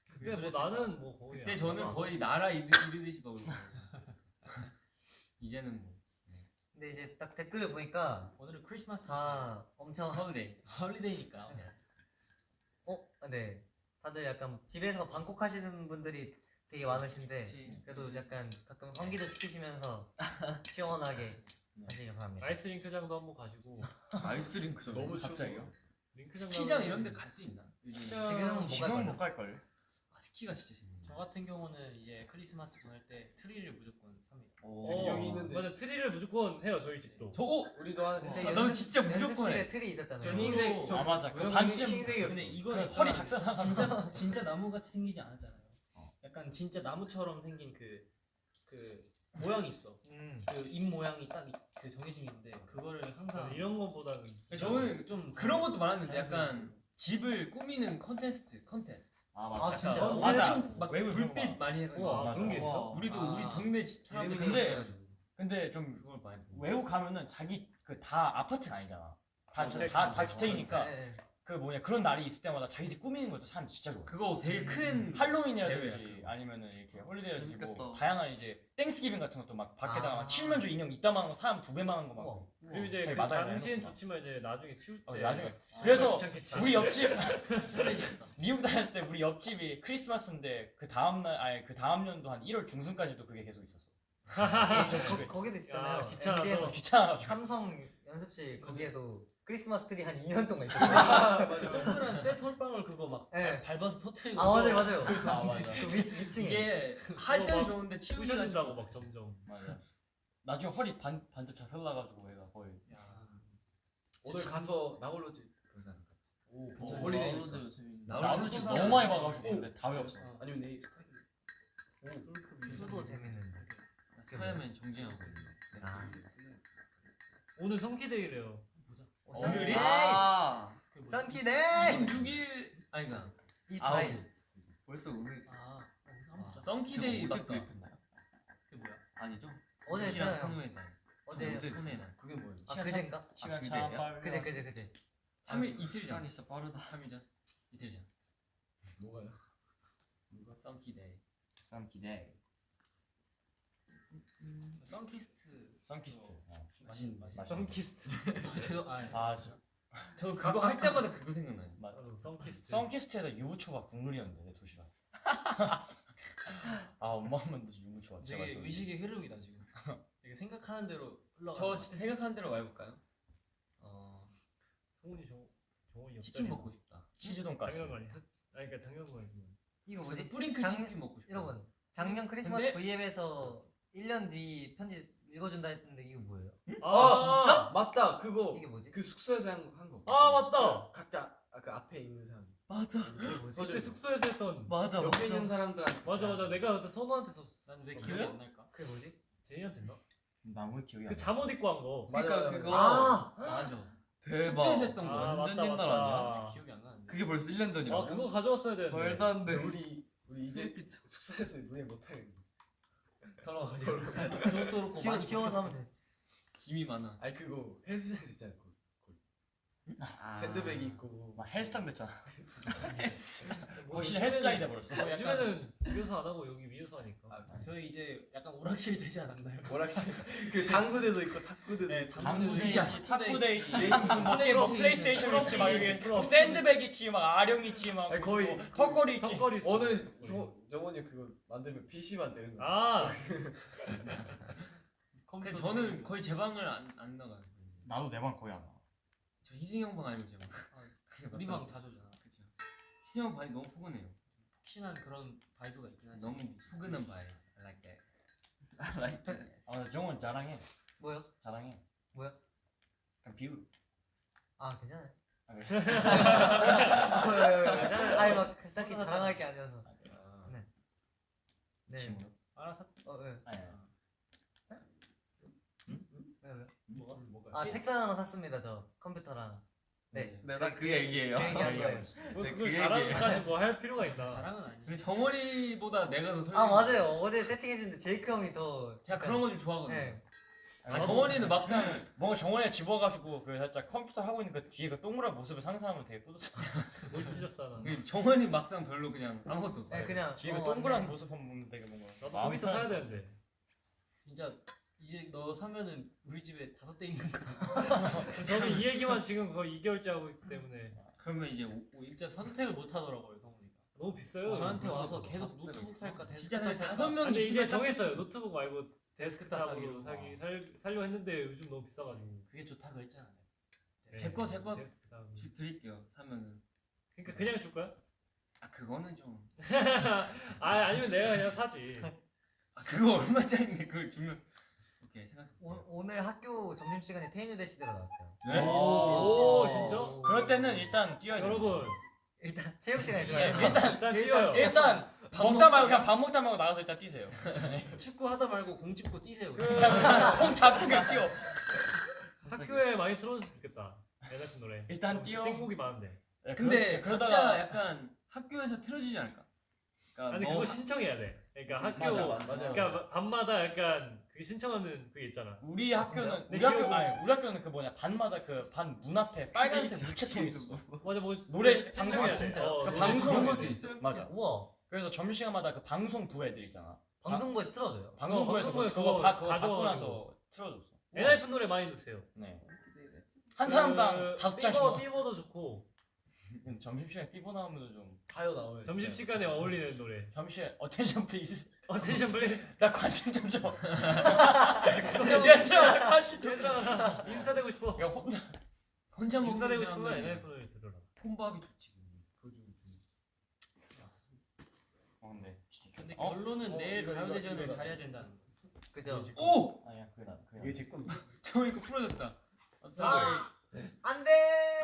그때 뭐? 나는 뭐 거의 그때 안 저는. 거의 나라 이르- 이르듯이 막 울고. 이제는 뭐 근데 이제 딱 댓글을 보니까 오늘은 크리스마스 다 엄청 holiday holiday니까 어, 네. 다들 약간 집에서 방콕 하시는 분들이 되게 많으신데 그치. 그래도 약간 가끔 환기도 시키시면서 시원하게 네. 하시길 바랍니다. 아이스링크장도 한번 가시고 아이스링크 전 너무 갑자기요? 링크장 스키장 이런 데 갈 수 있나? 요즘 지금은 못 지금은 갈걸요? 못 갈 걸. 아, 스키가 진짜 재밌네. 저 같은 경우는 이제 크리스마스 보낼 때 트리를 무조건 삽니다. 여기 있는데. 맞아 트리를 무조건 해요 저희 집도. 저 오! 우리도 하는데. 제 아, 연습- 넌 진짜 무조건 연습실에 해. 트리 있었잖아요. 저 흰색 저 아 맞아. 그 반쯤 흰색이었어. 근데 그 이거는 허리 작살나. 진짜 진짜 나무 같이 생기지 않았잖아요. 약간 진짜 나무처럼 생긴 그그 모양이 있어. 음. 그잎 모양이 딱 그 정해진 게 있는데 그거를 항상 이런 거보다는 저는 좀 그런 것도 많았는데. 약간 집을 꾸미는 컨테스트 컨테스트. 아 아, 맞아. 진짜? 어, 맞아. 막 외국 불빛 거 많이 해가지고. 우와, 아, 그런 게. 있어? 우리도 아. 우리 동네 집 사람들 근데. 근데 좀 그걸 많이. 외국 가면은 자기 그 다 아파트가 아니잖아. 다 주택, 다, 다 주택. 주택이니까 네, 네. 그 뭐냐 그런 날이 있을 때마다 자기 집 꾸미는 것도 사람 진짜 좋아. 그거 되게 큰 할로윈이라든지 대회야, 아니면은 이렇게 holiday라든지 뭐. 다양한 이제 Thanksgiving 같은 것도 막 밖에다가 아. 막 칠면조 인형 이따만한 거 사람 두 배만한 거 막. 우와. 그리고 이제 그 당시엔. 좋지만 이제 나중에 치울 때 어, 나중에. 아, 그래서 귀찮겠지. 우리 옆집. 미국 다녔을 때 우리 옆집이 크리스마스인데 그 다음 날 아니 그 다음 년도 한 1월 중순까지도 그게 계속 있었어. 거, 거기도 있었잖아요. 야, 귀찮아서. 귀찮아가지고. 삼성 연습실 거기에도 크리스마스 트리 한 2년 동안 있었어요. 동그란 쇠 솔방울 그거 막 네. 밟아서 터트리고. 아 맞아요 맞아요. 아 맞아. 그 위, 위층에. 이게 할 어, 때는 막 좋은데 치우기 부셔진다고 막 점점. 맞아. 나중에 허리 반 반쪽 자살나가지고 얘가 거의. 야. 오늘 가서 나홀로즈 그러지? 오 어. 홀리데이. 진짜 너무 많이 봐가지고 근데 다 외웠어. 아니면 내일 수도 재밌는. 스파이더맨 정지하고 있어. 아. 오늘 성키데이래요. 어, 썬키데이. 아. 썬키데이. 26일 아니가 24일. 벌써 우리 아, 어, 한번 보자. 썬키데이 구입했나요? 그게 뭐야? 아니죠? 어제 시간 했어요. 어제 날. 그게 뭐야? 아 그제인가? 시간 그제야? 참. 그제 그제 그제. 3일 이틀 전. 진짜 빠르다. 3일 전. 이틀 전. 뭐가요? 썬키데이. 썬키데이. 썬키스트. 썬키스트. 어. 맛있는 맛있는. 맛있는 썬키스트. 저 아, 아 저- 저 그거 할 때마다 그거 생각나요. 맞아. 어, 성키스트. 썬키스트에다 유부초밥 국물이었는데 내 도시락. 아 엄마가 만든 유부초밥 진짜 되게. 의식의 흐름이다 지금. 되게 생각하는 대로 흘러가. 저 진짜 생각하는 대로 말해볼까요? 어, 성훈이 저 정원이 치킨 먹고 싶다. 치즈 돈가스. 당연한 거 아니야? 아니 그러니까 당연한 거 아니야. 이거 뭐지? 뿌링클 장- 치킨 먹고 싶다. 여러분 작년 크리스마스 근데- V앱에서 1년 뒤 편지 읽어준다 했는데 이거 뭐예요? 아, 진짜? 맞다 그거 이게 뭐지? 그 숙소에서 한, 한 거. 아, 맞다! 각자 아, 그 앞에 있는 사람. 맞아. 이게 뭐지? 그때 숙소에서 했던 맞아 옆에 있는 사람들한테. 맞아 맞아 내가 그때 선우한테 썼어. 난왜 어, 기억이? 안 날까? 그게 뭐지? 제이한테 했나? 나무 기억이 안 그 나. 잠옷 입고 한 거. 그러니까 맞아요. 그거. 아 맞아. 대박. 숙소에서 했던 거. 아, 완전 맞다, 옛날 맞다. 아니야? 기억이 안 나는데. 그게 벌써 1년 전이라고? 아 그거 가져왔어야 되는데. 말도 안 돼. 우리 우리 이제 숙소에서 노래 못 하겠네. 치워 치워서 하면 돼. 짐이 많아. 아니 그거 헬스장 있잖아. 아. 샌드백 있고. 막 헬스장 됐잖아. 뭐 거실 헬스장이 돼버렸어. 뭐 약간- 요즘에는 집에서 안 하고 여기 위에서 하니까. 아, 저희 이제 약간 오락실 되지 않았나요? 뭐라지? 그 당구대도 있고 탁구대도 네, 있고. 당구 당구대 있지, 탁구대 있지, 무슨 뭐 플레이스테이션 뭐 플레이스테이션 있지, 막. 뭐 샌드백 있지, 막 아령 있지, 막 거의 뭐 턱걸이 있지. 턱걸이 있어. 오늘 저 정원이 그거 만들면 PC 만드는 거. 아 근데 저는 거의 제 방을 안, 안 나가요. 나도 내 방 거의 안 와. 저 희승이 형방 아니면 제 방. 우리 방 자주 오잖아. 그쵸. 희승이 형 방이 너무 포근해요. 혹시나 그런 vibe가 있긴 하지. 너무 포근한 vibe예요. I like that. I like that. 아, 나 정원 자랑해. 뭐요? 자랑해. 그냥 비우. 아 괜찮아요. 아, 그래? 아니 막 딱히 자랑할 게 아니어서. 네. 네. 친구. 알아서 어 네. 아니, 아니. 왜 왜? 뭐가 뭐가? 아 책상 하나 샀습니다 저 컴퓨터랑. 네. 내가 그 얘기예요. 그. 뭐 네, 그걸 그 자랑까지 뭐 할 필요가 있나? 자랑은 아니야. 정원이보다 내가 더 설레. 아 맞아요. 어제 세팅해주는데 제이크 형이 더. 제가 그런 거 좀 좋아하거든요. 네. 아, 정원이는 막상 뭔가 정원에 집어가지고 그 살짝 컴퓨터 하고 있는 그 뒤에 그 동그란 모습을 상상하면 되게 뿌듯해. 뭘 찢었어 나. 그 정원이 막상 별로 그냥 아무것도. 네 그냥. 뒤에 어, 그 동그란 맞네. 모습 한번 보면 되게 뭔가 나도 컴퓨터 사야. 되는데. 진짜 이제 너 사면은 우리 집에 다섯 대 있는 거. 저는 이 얘기만 지금 거의 2개월째 하고 있기 때문에 그러면 이제 오, 오, 진짜 선택을 못 하더라고요 성훈이가. 너무 비싸요. 저한테 벌써 와서 다섯 계속 노트북. 살까 데스크탑 다섯 살까. 명 근데 이제 정했어요. 노트북 말고 데스크탑 데스크탑으로 사기로. 사기 살 살려 했는데 요즘 너무 비싸가지고. 그게 좋다 그랬잖아. 제 거, 제 거. 테스트 다음. 주 드릴게요. 사면은. 그러니까 그냥 줄 거야? 아 그거는 좀. 아 아니면 내가 그냥 사지. 아 그거 얼마짜리인데 그걸 주면. 오케이 생각. 오, 오늘 학교 점심 시간에 테이누 대시대가 나왔대요. 네? 오, 진짜? 그럴 때는 일단 뛰어야 돼. 여러분 일단 체육 시간에 예, 들어요. 일단 일단 뛰어요. 일단 먹다 말고 그냥 밥 먹다 말고 나가서 일단 뛰세요. 축구 하다 말고 공 짚고 뛰세요. 그 공 잡고 그냥 뛰어. 학교에 많이 틀어줬으면 좋겠다. NF 노래. 일단 뛰어. 땡곡이 많은데. 네, 근데 그러- 각자 약간 학교에서 틀어주지 않을까? 그러니까 아니 뭐 그거 신청해야 돼. 그러니까 학교 맞아, 맞아. 그러니까 밤마다 약간 그 신청하는 그게 있잖아. 우리 학교는 내 우리 학교 아니 우리 학교는 그 뭐냐 반마다 그 반 문 앞에 빨간색 무채통이 있었어. 맞아 뭐 노래 신청해야 방송 돼. 진짜. 어, 그 방송. 맞아. 우와. 그래서 점심시간마다 그 방송부 애들 있잖아. 방송부에서 틀어줘요. 방송부에서 방송부에 그거, 다 그거 받고. 나서 틀어줬어. NF 노래 많이 듣세요. 네. 한 사람당 다섯 장씩. Fever도 좋고 근데 점심시간에 Fever 나오면 좀 가요 나와요. 점심 시간에 어울리는 노래. 점심시간에 Attention please. Attention please. 나 관심 좀 줘. 얘들아 나 관심 좀. 얘들아 나 인싸되고 싶어. 야 혼자 혼자 인싸되고 싶으면 NF 노래 들어라. 혼밥이 좋지. 그거 좀. 어 근데 근데 어? 결론은 어, 내일 이거, 가요대전을 이거, 잘해야 된다는 거. 그죠? 오! 아니야 그게 나 그게 나. 이게 제 건데. 저 이거. I'm 아. 안 돼.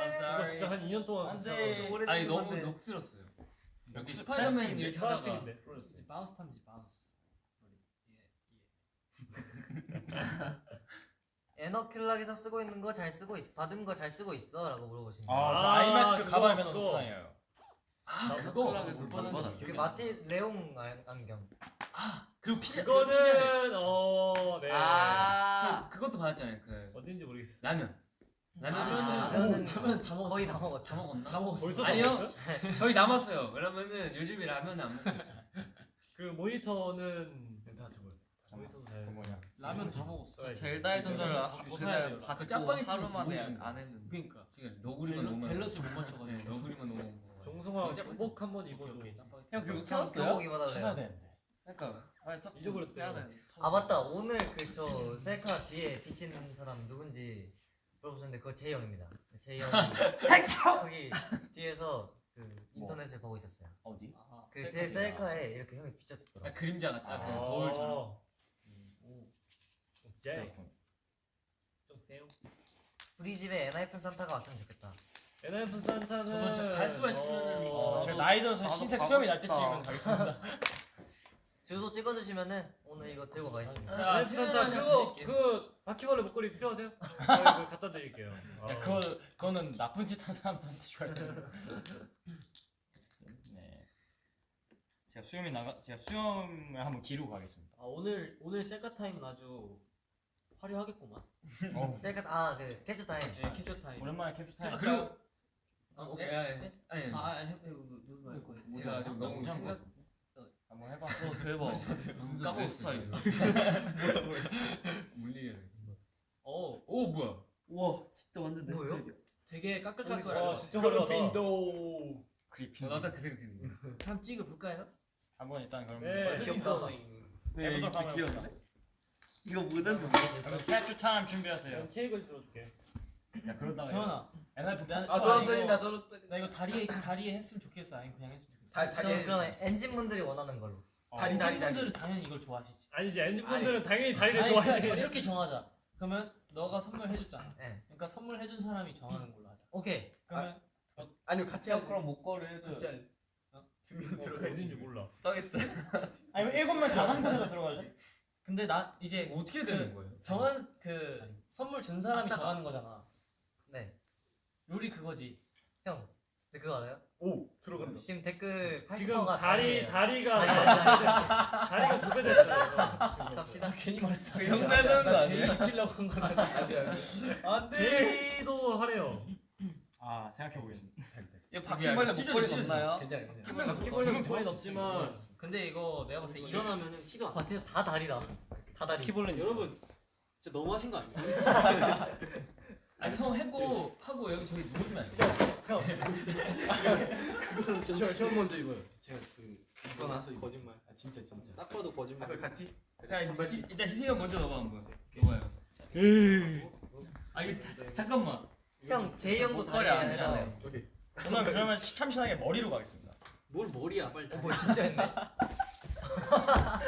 이거. 진짜 한 2년 동안 안 돼. 아니 너무. 녹슬었어요. 여기 녹슬- 스파이더맨? 이렇게 하다가 플라스틱인데. 이제 바운스 탐지 바운스. 에너킬락에서 쓰고 있는 거 잘 쓰고 있어. 받은 거 잘 쓰고 있어 라고 물어보시는 거. 아, 저 아, 아 이마스크 그거, 가방에 넣는. 다녀요. 아나 그거. 그 마티 레옹 안- 안경. 그리고 피자 그거는 어 네. 아 그것도 받았잖아요. 그 어딘지 모르겠어. 라면. 라면은 아, 지금 라면은 라면 다 먹었어. 거의 다 먹었죠. 다 먹었나? 다 먹었어. 벌써 아니요. 다 먹었어요? 저희 남았어요. 왜냐면은 요즘에 라면을 안 먹고 있어요. 그 모니터는 다 저거. 모니터도 그 잘. 뭐냐. 라면 다 먹었어. 젤다의 전설을 더 사야 돼요. 받고 짜파게티 하루 만에 안 했는데 그러니까 지금 너구리만 너무 밸런스 못. 맞춰가지고. 네, 너구리만 너무. 정성아 교복 한번 입어줘. 형 그거 형 교복 입어달래요. 찾아야 되는데. 그러니까 돼. 아 맞다 오늘 그 저 셀카 뒤에 비치는 사람 누군지 물어보셨는데 그거 제이 형입니다. 제이 형이 거기 뒤에서 그 인터넷을 보고 있었어요. 어디? 아, 그제 셀카에 이렇게 형이 아, 비쳤더라고. 그림자 같다. 그 아. 거울처럼. 제. 좀 세요. 우리 집에 엔하이픈 산타가 왔으면 좋겠다. NF 산타는 저도 진짜 갈 수가 있으면은 어, 어, 제가 나이 들어서 나도 흰색 가고 수염이 날 싶다. 때쯤이면 가겠습니다. 주소 찍어주시면은 오늘 이거 들고 가겠습니다. 자, NF 산타 태어나면 그거. 그 바퀴벌레 목걸이 필요하세요? 저 이거 갖다 드릴게요. 어. 야, 그거 그거는 나쁜 짓 한 사람한테 줘야 돼. 네. 제가 수염이 나가 제가 수염을 한번 기르고 가겠습니다. 아 오늘 오늘 셀카 타임은 아주 화려하겠구만. 어. 셀카 아그 캡처 타임. 네, 캡처 타임. 오랜만에 캡처 타임. 그리고 아, 오케이. 네? 아니, 네? 아니. 아, 아니, 무슨 말? 제가 좀 너무 생각 한번 해봐. 어 대박. 까고 스타일. 물리게. 어, 오 뭐야? 우와 진짜 완전 내 뭐예요? 스타일이야. 되게 까끌까끌. 와 진짜 화려하다. 그리핀. 저 나도 그 생각했는데. 한번 찍어 볼까요? 한번 일단 그럼 네. 귀엽다. 네 해보도록 이거 하면 귀엽다. 이거 뭐든 좀. 캡처 타임 준비하세요. 그럼 케이크를 들어줄게. 야 그러다가 NF 나- 캡처 아, 이거- 저런 나 이거 다리에 다리에 했으면 좋겠어. 아니 그냥 했으면 좋겠어. 다- 저 그럼 엔진 분들이 원하는 걸로. 어, 다리, 다리, 다리. 분들은 당연히 이걸 좋아하시지. 아니지 엔진 분들은 당연히 다리를 아니, 그러니까 좋아하시지. 저 이렇게 정하자. 그러면 너가 선물해줬잖아. 네. 그러니까 선물해준 사람이 정하는 걸로 하자. 오케이. 그러면 아니요 같이 형 하고 그럼 목걸이 해도 같이 할. 두명 들어가 있는지 몰라. 떠겠어. 아니면 일곱 명다 상태로 들어가지. 근데 나 이제 어떻게 되는 거예요? 정한 그 선물 준 사람이 아따가. 정하는 거잖아. 네. 룰이 그거지. 형. 근데 그거 알아요? 오 들어간다. 지금 댓글 80%가 지금 다리 다리가 다리, 다리가 도배됐어요. 갑시다. 괜히 말했다. 그형 닮은 거나 아니에요? 제이 입히려고 한 건데. 안돼 안돼. 안돼. 제이도 하래요. 아 생각해 보겠습니다. 이 바퀴벌레 목걸이. 없나요? 괜찮아 괜찮아. 한명 바퀴벌레 목걸이 없지만 근데 이거 내가 봤을 때 일어나면은 티가 안 나. 와 진짜 다 다리다. 다 다리. 바퀴벌레 여러분 진짜 너무 하신 거 아니에요? 아니 형 해고 하고 여기 저기 누워주면 안 돼? 그거는 좀형 먼저 입어요. 제가 그 이거 나서 거짓말. 아 진짜 진짜. 딱 봐도 거짓말. 그걸 같이. 자 일단 희- 일단 희승이 형 먼저 넣어봐 한번. 넣어봐요. 아 이거 잠깐만. 형 제이 형도 다리 안 해달래요. 저는 그러면 참신하게 머리로 가겠습니다. 뭘 머리야 빨리. 뭐 진짜 했네. 아,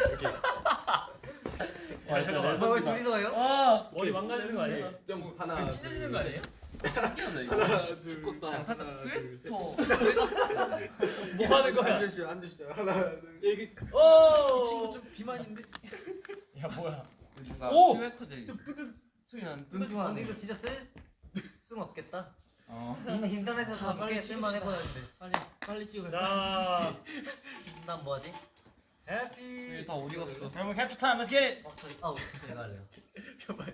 잠깐만. 뭐왜 둘이서 해요? 아, 머리 망가지는 거 아니에요? 좀 하나 찢어지는 거 아니에요? 하나 둘 그냥 살짝 스웨터 뭐 하는 거야? 앉으시죠 앉으시죠 하나 둘 여기 오! 이 친구 좀 비만인데. 야 뭐야? 오! 스웨터 제 소리 아, 근데 이거 진짜 쓸 수는 없겠다. 어. 인- 인터넷에서 자, 빨리 꽤 쓸만 찍읍시다. 해보는데. 빨리 빨리 찍어. 자, 난 뭐하지? Happy. 다 어디 갔어? 여러분 캡처 타임 let's get it. 어 저기 아우 제가 할래요. 여러분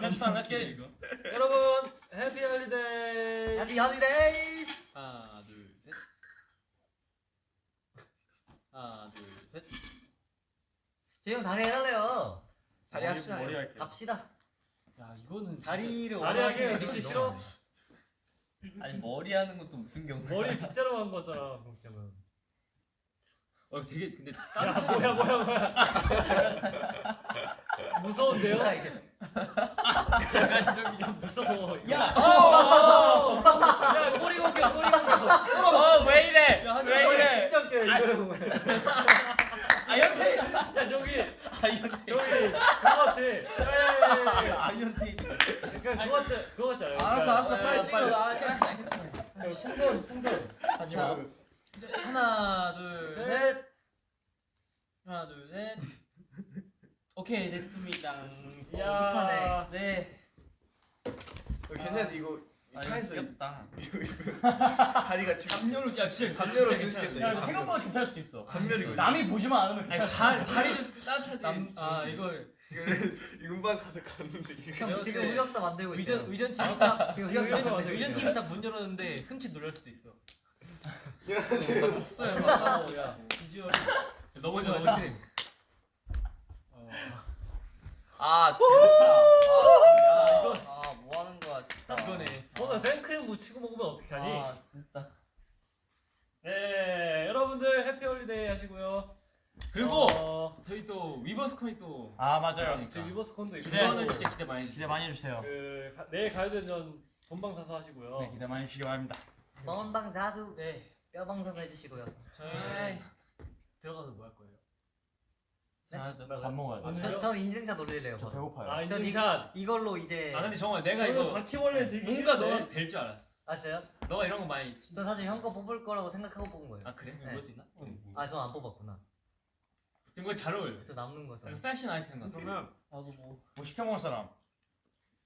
캡처 타임 let's get it. 여러분, Happy holiday. Happy holidays. 하나 둘 셋. 하나 둘 셋. 제이 형 다리 해달래요. 다리 합시다 머리 할게. 갑시다. 야 이거는 다리를 다리 너무 싫어? 아니 머리 하는 것도 무슨 경우? 머리 빗자루 한 거잖아. 그렇게 하면. 어 되게 근데 야, 뭐야, 뭐야, 뭐야. 무서운데요? 뭐야 이게? 야, 무서워. 야, 어! 야, 꼬리 걷겨, 꼬리 걷겨. 어왜 이래? 왜 이래? 진짜 웃겨 이거. 아연태. 야, 저기. 저기, 그거 같아. 야, 아이언티 그러니까 그거 같아. 그거 같지 않아요? 알았어 알았어 그러니까 빨리 찍어 나 야, 풍선, 풍선. 하지 마. 하나 둘셋 하나 둘셋 오케이 됐습니다 야, 네 어, 괜찮아 이거 아, 차에서 이거 귀엽다. 다리가 쭉 담요로 야 진짜 담요로 진짜 쓸 수도 야 있겠다 이거 생각보다 괜찮을 수도 있어. 단면이고 남이 보지만 않으면 괜찮아. 발 발이 좀 따뜻하지 남- 아, 이거 음반 가서 갔는데 형 지금 흑역사 만들고. 의전 의전 팀이 딱 지금 의전 만들고 의전 있대요. 팀이 딱 문 열었는데 흠칫 놀랄 수도 있어. 없어요 막야 비주얼. 너무 좋아, 좋아 아이스크림. 아 진짜. 아, 이거 아뭐 하는 거야 진짜. 이거네. 손에 생크림 묻히고 먹으면 어떻게 하니? 아 진짜. 네, 여러분들 Happy holiday 하시고요. 그리고 어, 저희 또 위버스콘이 또 아 맞아요. 지금 위버스콘도 있고 그거는 진짜 기대 많이 기대 많이 해주세요. 그 가, 내일 가요대전 본방 사수 하시고요. 네 기대 많이 해주시기 바랍니다. 본방사수 네. 뼈방사수 해주시고요. 저희 들어가서 뭐 할 거예요? 네? 밥 먹어야 돼. 아, 저, 전 인증샷 올릴래요. 저 바로. 배고파요. 아 전 인증샷. 이걸로 이제 아 근데 정말 내가 저는 이거 바퀴벌레 들기 뭔가. 너가 될줄 알았어 아세요? 너가 이런 거 많이 저 사실 형 거 뽑을 거라고 생각하고 뽑은 거예요. 아 그래? 네. 볼수 있나? 아저 안 뽑았구나. 지금 그거 잘 어울려 저 남는 거죠. 패션 아이템 같아 그러면 나도 뭐 뭐 시켜 먹을 사람?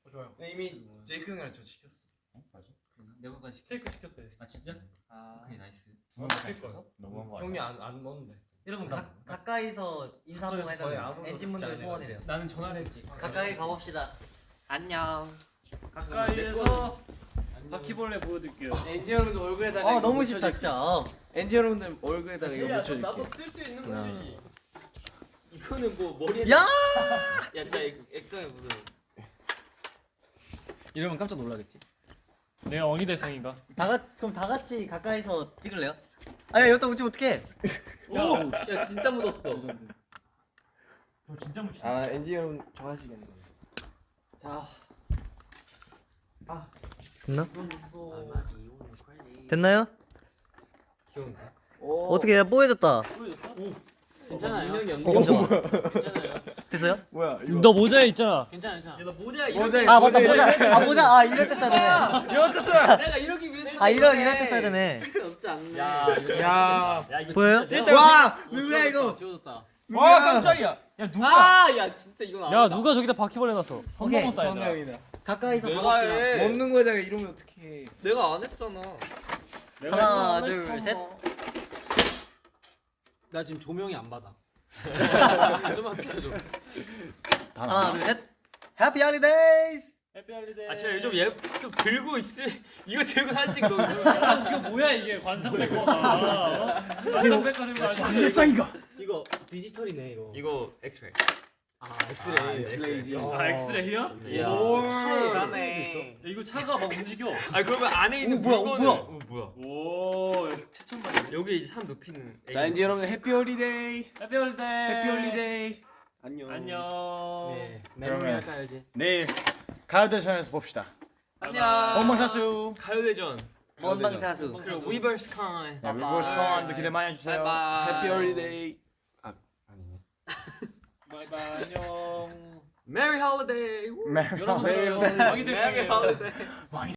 어, 좋아요. 이미 제이크 형이랑 저 시켰어 내가 그거 시켜 스테이크 시켰대. 아 진짜? 아. 오케이 nice 어, 시킬 거야. 너무한 거 형이 아니야? 안, 안 먹는데 여러분 가, 가까이서 인사 한번. 아무도 엔진분들. 소원이래요. 나는 전화를 했지 가까이 가봅시다. 안녕. 가까이에서 바퀴벌레 보여드릴게요. 엔지 여러분들 얼굴에다가 아 너무 쉽다 수- 진짜. 어. 엔지 여러분들 얼굴에다가 이거 제이야, 묻혀줄게 나도 쓸 수 있는. 거지 이거는 뭐 머리에 야! 야 진짜 액정에 묻어 이러면 깜짝 놀라겠지. 내가 왕이 될 생인가? 다 같, 그럼 다 같이 가까이서 찍을래요? 아야 여기다 묻히면 어떡해? 오! 야 진짜 묻었어 저 진짜 무시. 아 엔지 여러분 좋아하시겠네 자 됐나? 됐나요? 귀여운데 어떻게 해? 뽀해졌다. 괜찮아요 인형이 어, 잠깐만. 괜찮아요 됐어요? 뭐야 이거 너 모자에 있잖아. 괜찮아 괜찮아 야 너 모자 모자 아 맞다 모자. 아 모자. 아 이럴 때 써야 되네. 이럴 때 써야 내가 이러기 위해서 아 이럴 이럴 때 써야 되네. 없지 않네 야, 야야 이거 보여요? 와 누구야 이거? 지워졌다 와 깜짝이야. 야 누가? 아야 진짜 이건 야 누가 저기다 바퀴벌레 놨어? 넘었다 얘들아. 성명이다 가까이서. 해. 먹는 거에다가 이러면 어떡해 내가 안 했잖아 하나 둘 셋. 나 지금 조명이 안 받아. 좀만 비켜줘. 하나 둘 셋. Happy holidays. Happy holiday. 아 제가 요즘 얘좀 들고 있을 이거 들고 사진 찍고 이거 아, 이거 뭐야 이게 관상백과가 어? 관상백과 들고 아니야? 안될상인가? 이거 디지털이네 이거. 이거 엑스레이 아, 아 엑스레이. 엑스레이지. 아 어. 엑스레이야? 오. 차에 있어? 네. 이거 차가 막 움직여. 아 그러면 안에 있는 뭐야? 물건을... 뭐야? 어, 뭐야? 오 최첨단 여기 이제 사람 눕히는 자 이제 여러분 happy holiday. Happy holiday. Happy holiday. 안녕. 안녕. 네 마무리 할까요 내일 가요대전에서 봅시다. 안녕. 본방사수. 가요대전. 본방사수. 그리고 위버스콘 위버스콘도 네, 기대 많이 해주세요. Happy holiday. 아 아니네. Merry Holiday. Merry Holiday. Merry Holiday.